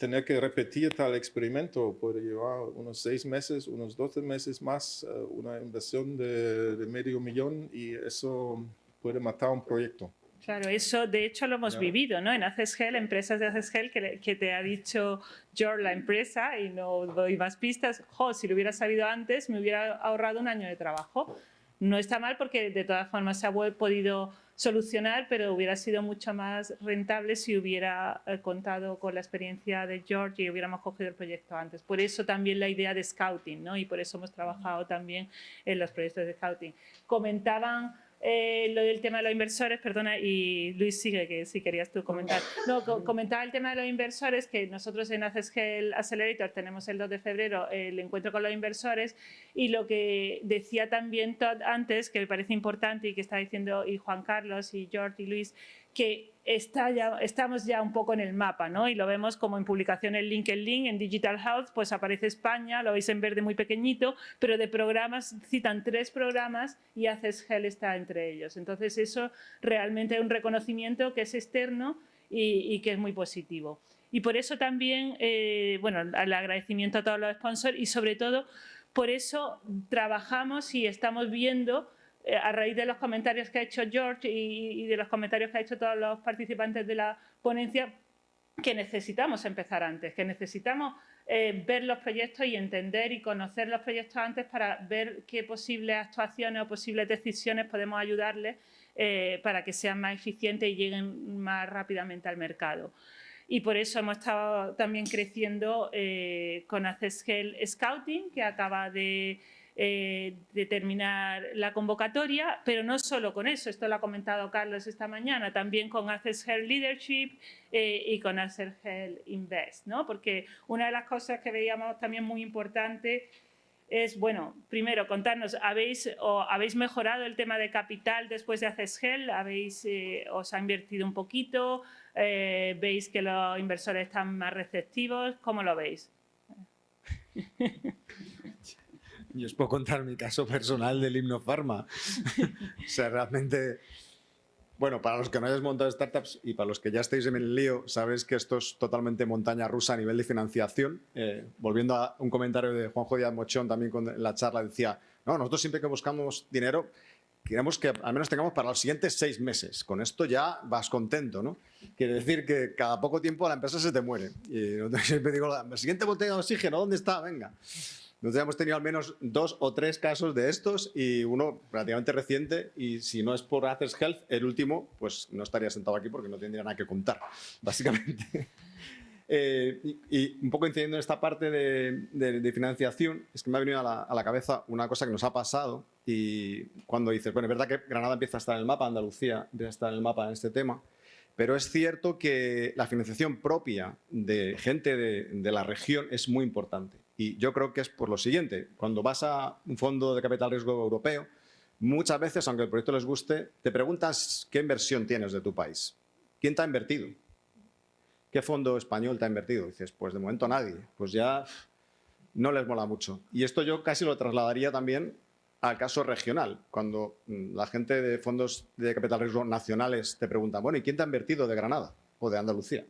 tener que repetir tal experimento puede llevar unos seis meses, unos 12 meses más, eh, una inversión de, medio millón y eso puede matar un proyecto. Claro, eso de hecho lo hemos vivido, ¿no? En Acesgel, empresas de Acesgel, que, que te ha dicho George, la empresa, y no doy más pistas, jo, si lo hubiera sabido antes me hubiera ahorrado un año de trabajo. No está mal porque de todas formas se ha podido solucionar, pero hubiera sido mucho más rentable si hubiera eh, contado con la experiencia de George y hubiéramos cogido el proyecto antes. Por eso también la idea de scouting, ¿no? Y por eso hemos trabajado también en los proyectos de scouting. Comentaban eh, lo del tema de los inversores, perdona, y Luis sigue, que si querías tú comentar. No, comentaba el tema de los inversores, que nosotros en Accessgel Accelerator tenemos el 2 de febrero el encuentro con los inversores y lo que decía también Todd antes, que me parece importante y que está diciendo y Juan Carlos y George y Luis, que está ya, estamos ya un poco en el mapa, ¿no? Y lo vemos como en publicaciones LinkedIn, en Digital Health, pues aparece España, lo veis en verde muy pequeñito, pero de programas, citan tres programas y Haces Gel está entre ellos. Entonces eso realmente es un reconocimiento que es externo y, que es muy positivo. Y por eso también, eh, bueno, el agradecimiento a todos los sponsors y sobre todo por eso trabajamos y estamos viendo a raíz de los comentarios que ha hecho George y, de los comentarios que ha hecho todos los participantes de la ponencia, que necesitamos empezar antes, que necesitamos eh, ver los proyectos y entender y conocer los proyectos antes para ver qué posibles actuaciones o posibles decisiones podemos ayudarles eh, para que sean más eficientes y lleguen más rápidamente al mercado. Y por eso hemos estado también creciendo con Accessgel Scouting, que acaba de eh, determinar la convocatoria, pero no solo con eso, esto lo ha comentado Carlos esta mañana, también con Access Health Leadership eh, y con Access Health Invest, ¿no? porque una de las cosas que veíamos también muy importante es, bueno, primero contarnos, ¿habéis, ¿habéis mejorado el tema de capital después de Access Health? ¿Habéis, eh, ¿Os ha invertido un poquito? ¿Veis que los inversores están más receptivos? ¿Cómo lo veis? Yo os puedo contar mi caso personal del himno Pharma. o sea, realmente... Bueno, para los que no hayáis montado startups y para los que ya estéis en el lío, sabéis que esto es totalmente montaña rusa a nivel de financiación. Eh, volviendo a un comentario de Juanjo Díaz Mochón también con la charla, decía, no, nosotros siempre que buscamos dinero queremos que al menos tengamos para los siguientes seis meses. Con esto ya vas contento, ¿no? Quiere decir que cada poco tiempo la empresa se te muere. Y siempre digo, la siguiente botella de oxígeno, ¿dónde está? Venga. Nosotros hemos tenido al menos dos o tres casos de estos y uno relativamente reciente y si no es por Access Health, el último, pues no estaría sentado aquí porque no tendría nada que contar, básicamente. Eh, y, un poco incidiendo en esta parte de, financiación, es que me ha venido a la, a la, cabeza una cosa que nos ha pasado y cuando dices, bueno, es verdad que Granada empieza a estar en el mapa, Andalucía empieza a estar en el mapa en este tema, pero es cierto que la financiación propia de gente de, de la región es muy importante. Y yo creo que es por lo siguiente, cuando vas a un fondo de capital riesgo europeo, muchas veces, aunque el proyecto les guste, te preguntas qué inversión tienes de tu país. ¿Quién te ha invertido? ¿Qué fondo español te ha invertido? dices, pues de momento nadie. Pues ya no les mola mucho. Y esto yo casi lo trasladaría también al caso regional. Cuando mm, la gente de fondos de capital riesgo nacionales te pregunta, bueno, ¿y quién te ha invertido de Granada o de Andalucía?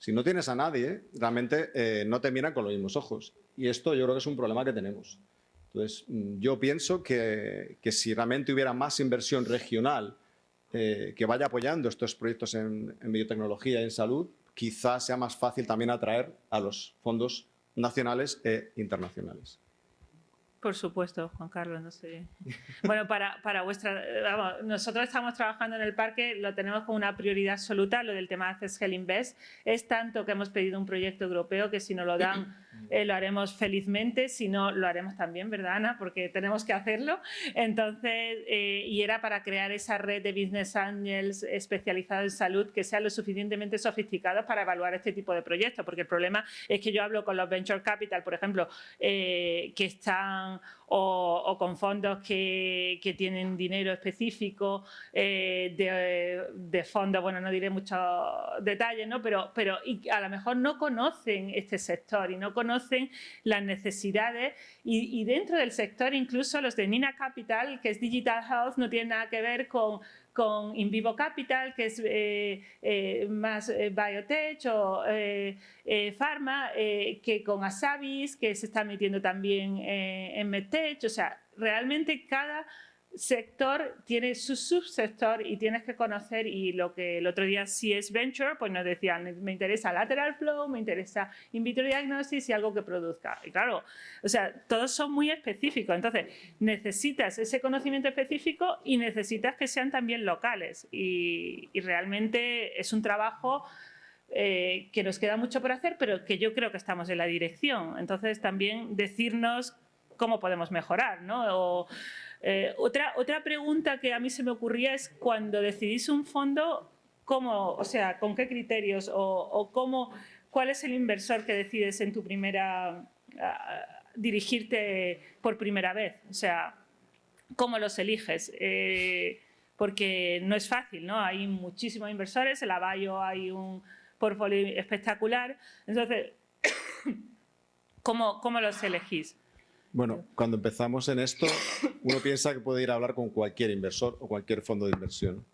Si no tienes a nadie, realmente eh, no te miran con los mismos ojos. Y esto yo creo que es un problema que tenemos. Entonces, mm, yo pienso que, si realmente hubiera más inversión regional eh, que vaya apoyando estos proyectos en, en biotecnología y en salud, quizás sea más fácil también atraer a los fondos nacionales e internacionales. Por supuesto, Juan Carlos, no sé. Bueno, para, para vuestra... Vamos, nosotros estamos trabajando en el parque, lo tenemos como una prioridad absoluta, lo del tema de Access Hell Invest. Es tanto que hemos pedido un proyecto europeo que si nos lo dan eh, lo haremos felizmente, si no lo haremos también, ¿verdad Ana? Porque tenemos que hacerlo. Entonces, eh, y era para crear esa red de Business Angels especializados en salud que sean lo suficientemente sofisticados para evaluar este tipo de proyectos, porque el problema es que yo hablo con los Venture Capital, por ejemplo, eh, que están o, con fondos que, tienen dinero específico eh, de, fondos, bueno, no diré muchos detalles, ¿no? pero, pero a lo mejor no conocen este sector y no conocen las necesidades y, y dentro del sector incluso los de Nina Capital, que es Digital Health, no tienen nada que ver con con InVivo Capital, que es eh, eh, más eh, biotech o pharma, que con Asabis, que se está metiendo también en MedTech. O sea, realmente cada sector tiene su subsector y tienes que conocer y lo que el otro día si es venture, pues nos decían, me interesa lateral flow, me interesa in vitro diagnosis y algo que produzca. Y claro, o sea, todos son muy específicos, entonces necesitas ese conocimiento específico y necesitas que sean también locales y, realmente es un trabajo eh, que nos queda mucho por hacer, pero que yo creo que estamos en la dirección. Entonces también decirnos cómo podemos mejorar, ¿no? Eh, otra, otra pregunta que a mí se me ocurría es cuando decidís un fondo, ¿cómo, o sea, con qué criterios o, cómo, cuál es el inversor que decides en tu primera, dirigirte por primera vez? O sea, ¿cómo los eliges? Eh, porque no es fácil, ¿no? Hay muchísimos inversores, en la Bayo hay un portfolio espectacular. Entonces, ¿cómo, cómo los elegís? Bueno, cuando empezamos en esto, uno piensa que puede ir a hablar con cualquier inversor o cualquier fondo de inversión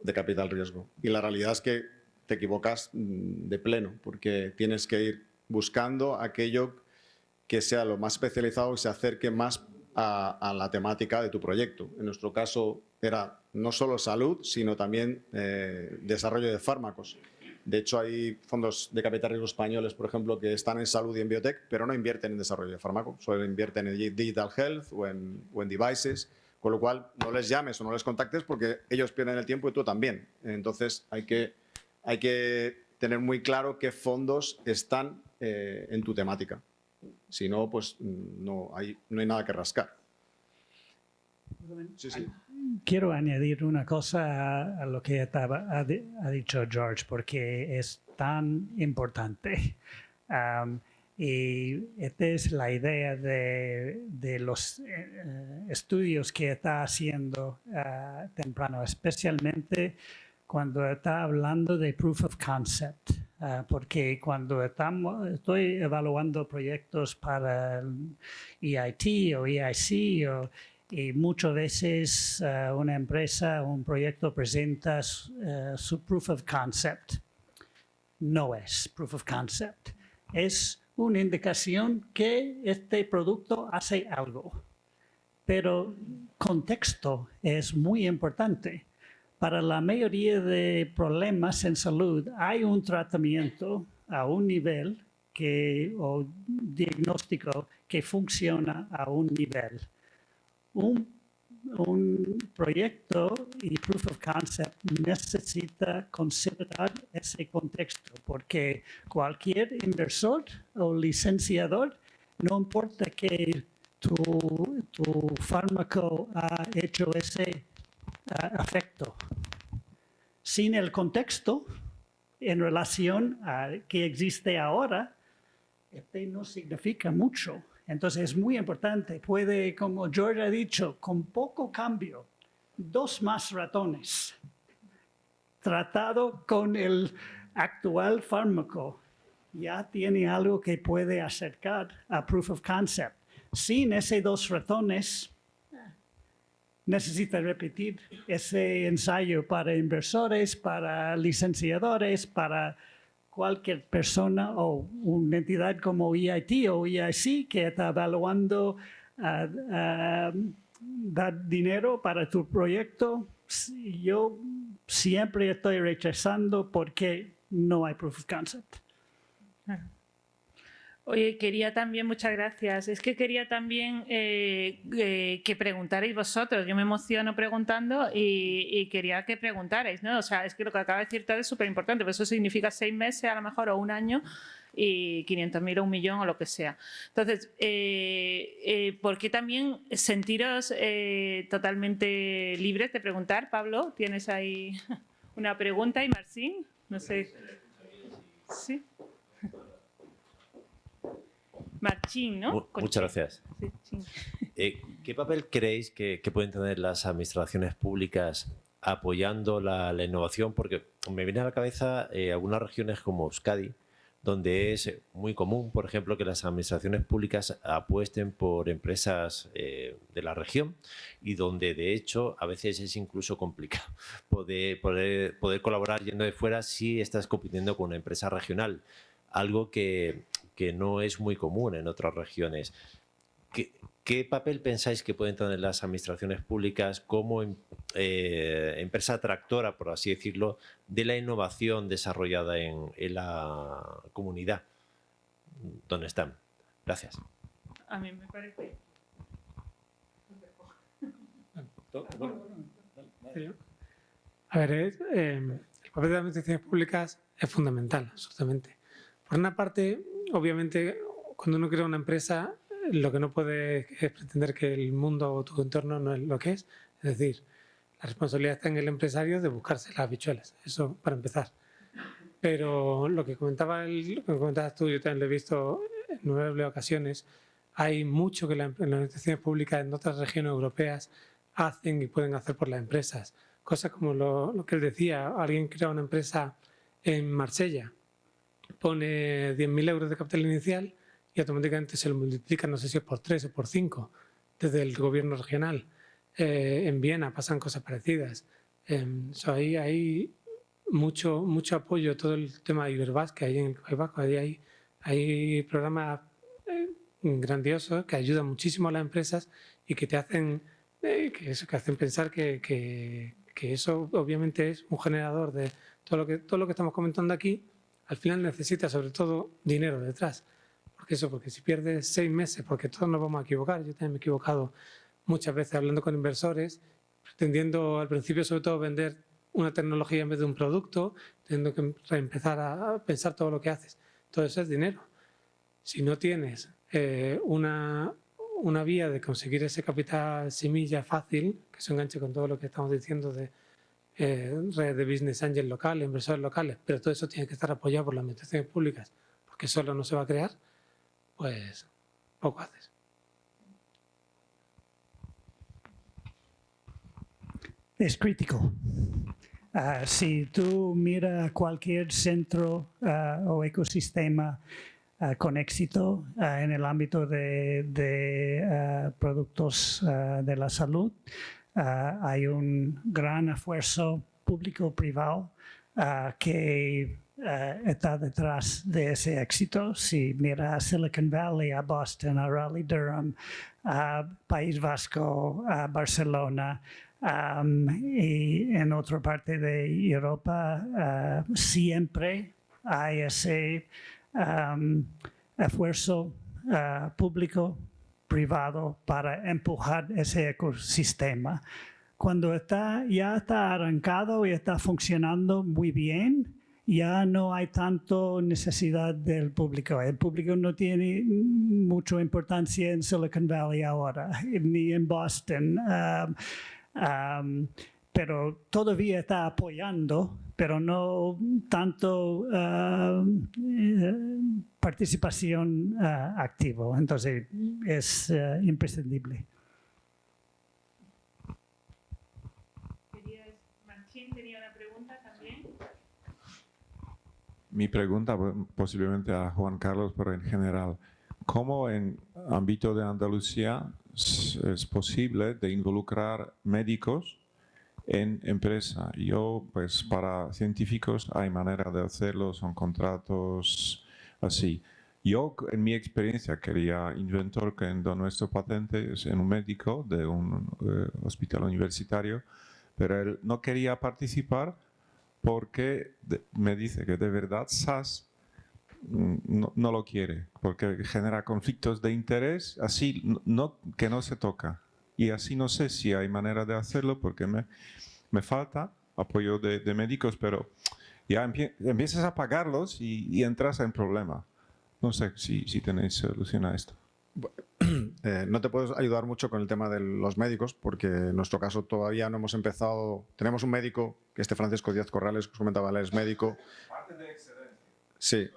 de capital riesgo. Y la realidad es que te equivocas mm, de pleno, porque tienes que ir buscando aquello que sea lo más especializado y se acerque más a, la temática de tu proyecto. En nuestro caso era no solo salud, sino también eh, desarrollo de fármacos. De hecho, hay fondos de capital riesgo españoles, por ejemplo, que están en salud y en biotech, pero no invierten en desarrollo de fármaco, solo invierten en digital health o en, devices, con lo cual no les llames o no les contactes porque ellos pierden el tiempo y tú también. Entonces, hay que, hay que tener muy claro qué fondos están eh, en tu temática. Si no, pues mm, no hay, no hay nada que rascar. Sí, sí. Quiero añadir una cosa a, a lo que estaba, ha, ha dicho George, porque es tan importante. Am, y esta es la idea de, de los eh, estudios que está haciendo ah, temprano, especialmente cuando está hablando de proof of concept, ah, porque cuando estamos, estoy evaluando proyectos para el EIT o EIC o y muchas veces eh, una empresa un proyecto presenta eh, su proof of concept. No es proof of concept. Es una indicación que este producto hace algo. Pero contexto es muy importante. Para la mayoría de problemas en salud hay un tratamiento a un nivel que, o diagnóstico que funciona a un nivel un, proyecto y proof of concept necesita considerar ese contexto, porque cualquier inversor o licenciador, no importa que tu, tu fármaco ha hecho ese ah, efecto, sin el contexto en relación a que existe ahora, este no significa mucho. Entonces es muy importante. Puede, como George ha dicho, con poco cambio, dos más ratones, tratado con el actual fármaco, ya tiene algo que puede acercar a proof of concept. Sin esos dos ratones, necesita repetir ese ensayo para inversores, para licenciadores, para cualquier persona o una entidad como EIT o EIC que está evaluando ah, ah, dar dinero para tu proyecto, yo siempre estoy rechazando porque no hay proof of concept. Oye, quería también, muchas gracias. Es que quería también eh, eh, que preguntarais vosotros. Yo me emociono preguntando y, y quería que preguntarais, ¿no? O sea, es que lo que acaba de decir Todd es súper importante, pero eso significa seis meses a lo mejor o un año y 500.000 o un millón o lo que sea. Entonces, eh, eh, ¿por qué también sentiros eh, totalmente libres de preguntar? Pablo, ¿tienes ahí una pregunta? ¿Y Marcín? No sé. Marchín, ¿no? Mu- Muchas gracias. Eh, ¿Qué papel creéis que, que pueden tener las administraciones públicas apoyando la, la innovación? Porque me viene a la cabeza eh, algunas regiones como Euskadi, donde es muy común, por ejemplo, que las administraciones públicas apuesten por empresas eh, de la región y donde, de hecho, a veces es incluso complicado poder, poder, poder colaborar yendo de fuera si estás compitiendo con una empresa regional, algo que, que no es muy común en otras regiones. ¿Qué, qué papel pensáis que pueden tener las administraciones públicas como em- eh, empresa tractora, por así decirlo, de la innovación desarrollada en, en la comunidad donde están? Gracias. A mí me parece. A ver, eh, el papel de las administraciones públicas es fundamental, absolutamente. Por una parte, obviamente, cuando uno crea una empresa, lo que no puede es pretender que el mundo o tu entorno no es lo que es. Es decir, la responsabilidad está en el empresario de buscarse las habichuelas, eso para empezar. Pero lo que comentaba el, lo que comentabas tú, yo también lo he visto en nueve ocasiones, hay mucho que la- las administraciones públicas en otras regiones europeas hacen y pueden hacer por las empresas. Cosas como lo, lo que él decía, alguien crea una empresa en Marsella, pone 10.000 euros de capital inicial y automáticamente se lo multiplica, no sé si es por 3 o por 5, desde el gobierno regional. Eh, en Viena pasan cosas parecidas. Em, so, ahí hay mucho, mucho apoyo, todo el tema de Iberbas que hay en el País Vasco. Ahí hay, hay programas eh, grandiosos que ayudan muchísimo a las empresas y que te hacen, eh, que eso, que hacen pensar que, que- que eso obviamente es un generador de todo lo que, todo lo que estamos comentando aquí. Al final necesita sobre todo dinero detrás. Porque eso, porque si pierdes seis meses, porque todos nos vamos a equivocar, yo también me he equivocado muchas veces hablando con inversores, pretendiendo al principio sobre todo vender una tecnología en vez de un producto, teniendo que empezar a pensar todo lo que haces. Todo eso es dinero. Si no tienes eh, una, una vía de conseguir ese capital semilla fácil, que se enganche con todo lo que estamos diciendo de eh, redes de business angel locales, inversores locales, pero todo eso tiene que estar apoyado por las administraciones públicas, porque solo no se va a crear, pues poco haces. es crítico. Ah, si tú miras cualquier centro ah, o ecosistema ah, con éxito en el ámbito de, de productos de la salud, hay un gran esfuerzo público-privado que está detrás de ese éxito. Si mira a Silicon Valley, a Boston, a Raleigh Durham, a País Vasco, a Barcelona, y en otra parte de Europa siempre hay ese esfuerzo público privado para empujar ese ecosistema. Cuando está, ya está arrancado y está funcionando muy bien, ya no hay tanto necesidad del público. El público no tiene mucha importancia en Silicon Valley ahora, ni en Boston. Um, Um, pero todavía está apoyando, pero no tanto uh, participación uh, activa. Entonces, es uh, imprescindible. Martín tenía una pregunta también. Mi pregunta posiblemente a Juan Carlos, pero en general, ¿cómo en ámbito de Andalucía es posible de involucrar médicos en empresa. Yo, pues para científicos hay manera de hacerlo, son contratos así. Yo, en mi experiencia, quería inventor que en nuestro patente es en un médico de un eh, hospital universitario, pero él no quería participar porque me dice que de verdad SAS no, no, lo quiere, porque genera conflictos de interés, así que no se toca. Y así no sé si hay manera de hacerlo, porque me, me falta apoyo de, de, médicos, pero ya empiezas a pagarlos y, y, entras en problema. No sé si, si tenéis solución a esto. Eh, no te puedo ayudar mucho con el tema de los médicos, porque en nuestro caso todavía no hemos empezado. Tenemos un médico, que este Francisco Díaz Corrales, que os comentaba, él es médico. Sí,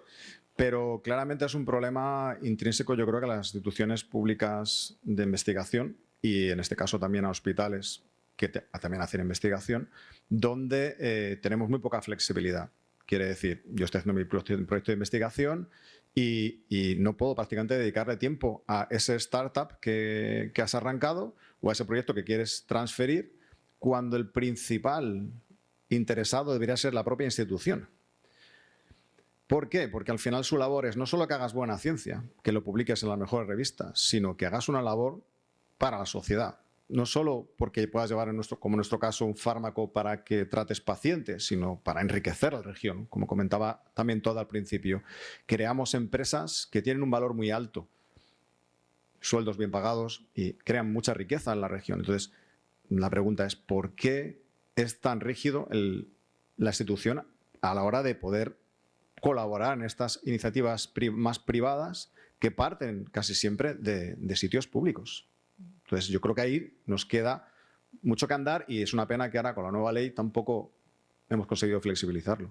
pero claramente es un problema intrínseco, yo creo que a las instituciones públicas de investigación y en este caso también a hospitales que también hacen investigación, donde eh, tenemos muy poca flexibilidad. Quiere decir, yo estoy haciendo mi proyecto de investigación y, no puedo prácticamente dedicarle tiempo a ese startup que, que has arrancado o a ese proyecto que quieres transferir cuando el principal interesado debería ser la propia institución. ¿Por qué? Porque al final su labor es no solo que hagas buena ciencia, que lo publiques en las mejores revistas, sino que hagas una labor para la sociedad. No solo porque puedas llevar, en nuestro, como en nuestro caso, un fármaco para que trates pacientes, sino para enriquecer la región. Como comentaba también todo al principio, creamos empresas que tienen un valor muy alto, sueldos bien pagados y crean mucha riqueza en la región. Entonces, la pregunta es, ¿por qué es tan rígido la institución a la hora de poder colaborar en estas iniciativas más privadas que parten casi siempre de, de, sitios públicos. Entonces yo creo que ahí nos queda mucho que andar y es una pena que ahora con la nueva ley tampoco hemos conseguido flexibilizarlo.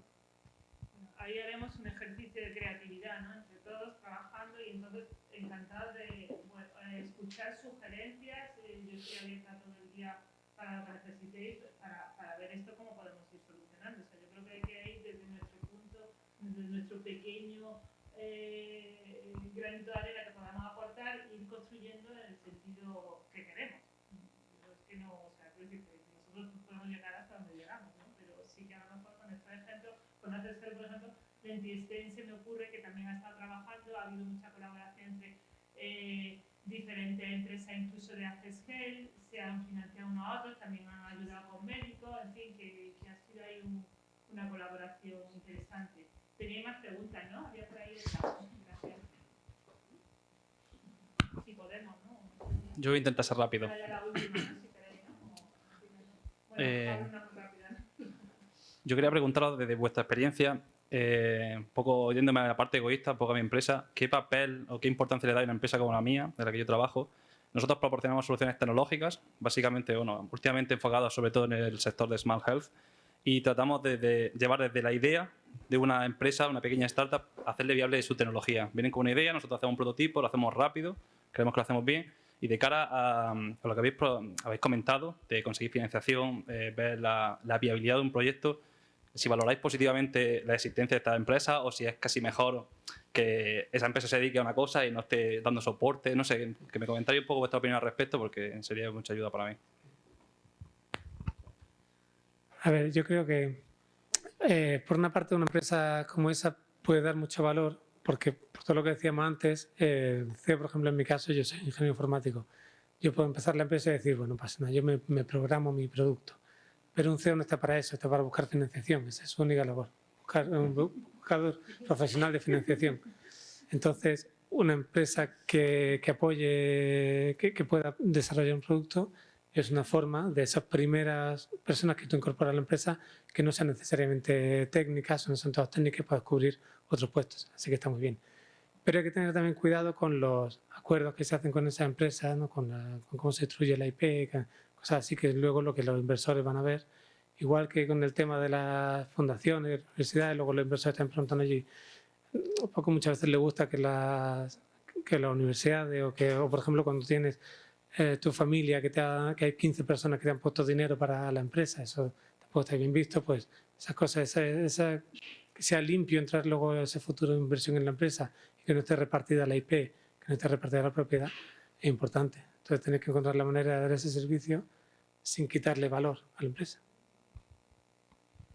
Ahí haremos un ejercicio de creatividad, ¿no? Entre todos trabajando y entonces encantados de bueno, escuchar sugerencias. Eh, yo estoy abierta todo el día para lo que necesitéis, para, para ver esto cómo podemos ir solucionando. O sea, yo creo que hay que ir desde nuestro punto, desde nuestro pequeño eh, granito de arena que podamos aportar, ir construyendo en el sentido que queremos. Pero es que no, o sea, creo que nosotros podemos llegar hasta donde llegamos, ¿no? Pero sí que a lo mejor con estos ejemplos, con ACESGEL, por ejemplo, Lentiestén se me ocurre que también ha estado trabajando, ha habido mucha colaboración entre eh, diferentes empresas, incluso de ACESGEL, se han financiado unos a otros, también han ayudado con médicos, en fin, que, que ha sido ahí un, una colaboración interesante. Tenía más preguntas, ¿no? Había por ahí Gracias. Si podemos, ¿no? Yo voy a intentar ser rápido. Eh, yo quería preguntaros desde vuestra experiencia, eh, un poco yéndome a la parte egoísta, un poco a mi empresa, ¿qué papel o qué importancia le da a una empresa como la mía, de la que yo trabajo? Nosotros proporcionamos soluciones tecnológicas, básicamente, bueno, últimamente enfocadas sobre todo en el sector de Smart Health, y tratamos de, llevar desde la idea de una empresa, una pequeña startup, a hacerle viable su tecnología. Vienen con una idea, nosotros hacemos un prototipo, lo hacemos rápido, creemos que lo hacemos bien, y de cara a, lo que habéis, habéis, comentado, de conseguir financiación, eh, ver la, la viabilidad de un proyecto, si valoráis positivamente la existencia de esta empresa o si es casi mejor que esa empresa se dedique a una cosa y no esté dando soporte. No sé, que me comentáis un poco vuestra opinión al respecto porque sería de mucha ayuda para mí. A ver, yo creo que eh, por una parte una empresa como esa puede dar mucho valor porque por todo lo que decíamos antes, eh, por ejemplo en mi caso, yo soy ingeniero informático, yo puedo empezar la empresa y decir, bueno, pasa nada, yo me programo mi producto pero un CEO no está para eso, está para buscar financiación, esa es su única labor, buscar un buscador profesional de financiación. Entonces, una empresa que, apoye, que, pueda desarrollar un producto, es una forma de esas primeras personas que tú incorporas a la empresa que no sean necesariamente técnicas o no son todas técnicas para cubrir otros puestos. Así que está muy bien. Pero hay que tener también cuidado con los acuerdos que se hacen con esa empresa, ¿no? con, con cómo se destruye la IP, cosas así que luego lo que los inversores van a ver, igual que con el tema de las fundaciones, universidades, luego los inversores están preguntando allí, poco muchas veces les gusta que las, que las universidades o que, o por ejemplo, cuando tienes eh, tu familia, que, te que hay 15 personas que te han puesto dinero para la empresa, eso tampoco está bien visto, pues esas cosas, esa, que sea limpio entrar luego ese futuro de inversión en la empresa y que no esté repartida la IP, que no esté repartida la propiedad, es importante. Entonces tenéis que encontrar la manera de dar ese servicio sin quitarle valor a la empresa.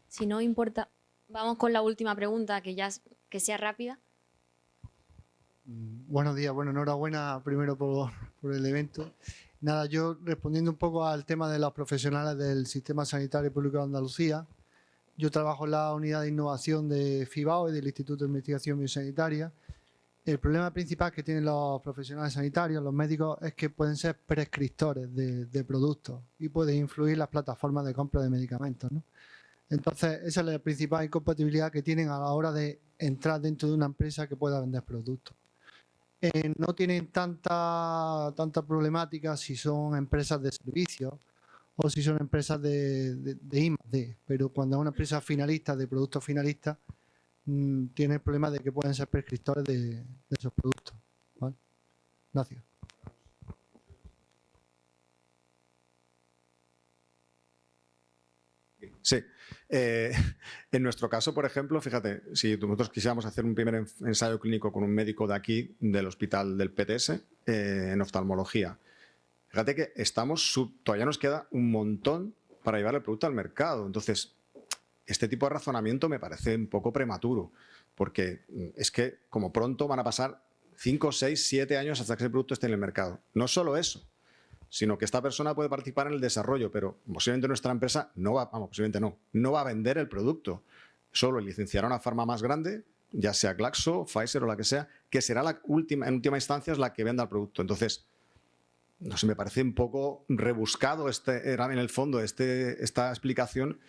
Si no importa, vamos con la última pregunta, que ya que sea rápida. Mm, buenos días, bueno, enhorabuena primero por, por el evento. Nada, yo respondiendo un poco al tema de los profesionales del Sistema Sanitario Público de Andalucía, yo trabajo en la unidad de innovación de FIBAO y del Instituto de Investigación Biosanitaria el problema principal que tienen los profesionales sanitarios, los médicos, es que pueden ser prescriptores de, productos y pueden influir las plataformas de compra de medicamentos. Entonces, esa es la principal incompatibilidad que tienen a la hora de entrar dentro de una empresa que pueda vender productos. Eh, no tienen tanta, tanta problemática si son empresas de servicios o si son empresas de, de, pero cuando es una empresa finalista, de productos finalistas, Mm, tiene el problema de que pueden ser prescriptores de, esos productos. Gracias. Sí. Eh, en nuestro caso, por ejemplo, fíjate, si nosotros quisiéramos hacer un primer ensayo clínico con un médico de aquí, del hospital del PTS, eh, en oftalmología, fíjate que estamos todavía nos queda un montón para llevar el producto al mercado. Entonces, este tipo de razonamiento me parece un poco prematuro, porque mm, es que como pronto van a pasar 5, 6, 7 años hasta que ese producto esté en el mercado. No solo eso, sino que esta persona puede participar en el desarrollo, pero posiblemente nuestra empresa no va, posiblemente no, no va a vender el producto. Solo licenciará una farma más grande, ya sea Glaxo, Pfizer o la que sea, que será la última, en última instancia es la que venda el producto. Entonces, no sé, me parece un poco rebuscado este, en el fondo este, esta explicación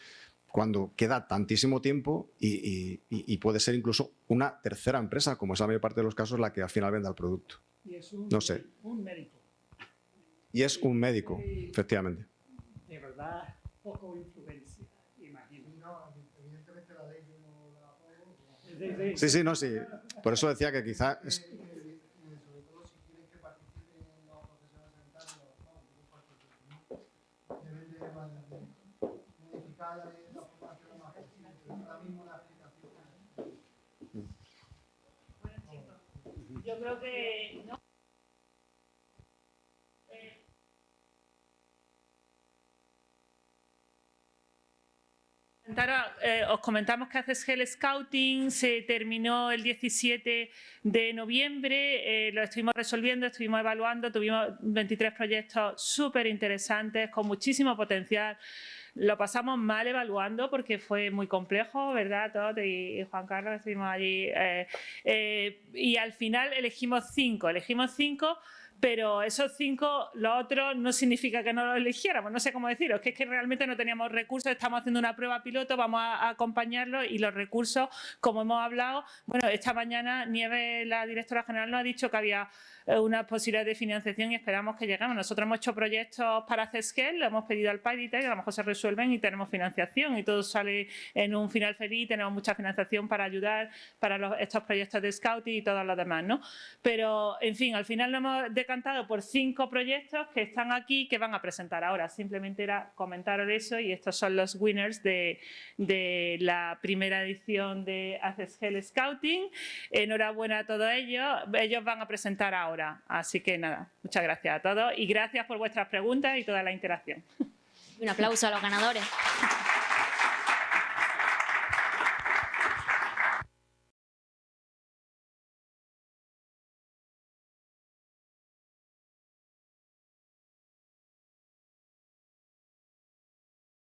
cuando queda tantísimo tiempo y, puede ser incluso una tercera empresa, como es la mayor parte de los casos, la que al final venda el producto. Y es un, no sé. un médico. Y es un médico, efectivamente. De verdad, poco influencia, imagino. No, evidentemente la ley no Sí, sí, no, sí. Por eso decía que quizá... Yo creo que no. Eh, os comentamos que haces Gel Scouting, se terminó el 17 de noviembre, eh, lo estuvimos resolviendo, estuvimos evaluando, tuvimos 23 proyectos súper interesantes, con muchísimo potencial. Lo pasamos mal evaluando porque fue muy complejo, ¿verdad? Todd y, Juan Carlos estuvimos allí. Eh, y al final elegimos cinco, elegimos cinco pero esos cinco, los otros, no significa que no los eligiéramos, no sé cómo deciros, que es que realmente no teníamos recursos, estamos haciendo una prueba piloto, vamos a, acompañarlo y los recursos, como hemos hablado, bueno, esta mañana Nieve, la directora general, nos ha dicho que había eh, una posibilidad de financiación y esperamos que lleguemos. Nosotros hemos hecho proyectos para CESGEL, lo hemos pedido al PADITEC, a lo mejor se resuelven y tenemos financiación y todo sale en un final feliz, tenemos mucha financiación para ayudar para estos proyectos de scouting y todos los demás, ¿no? Pero, en fin, al final nos hemos decantado por cinco proyectos que están aquí que van a presentar ahora. Simplemente era comentaros eso y estos son los winners de, la primera edición de ACESGEL Scouting. Enhorabuena a todos ellos. Ellos van a presentar ahora. Así que nada, muchas gracias a todos y gracias por vuestras preguntas y toda la interacción. Un aplauso a los ganadores.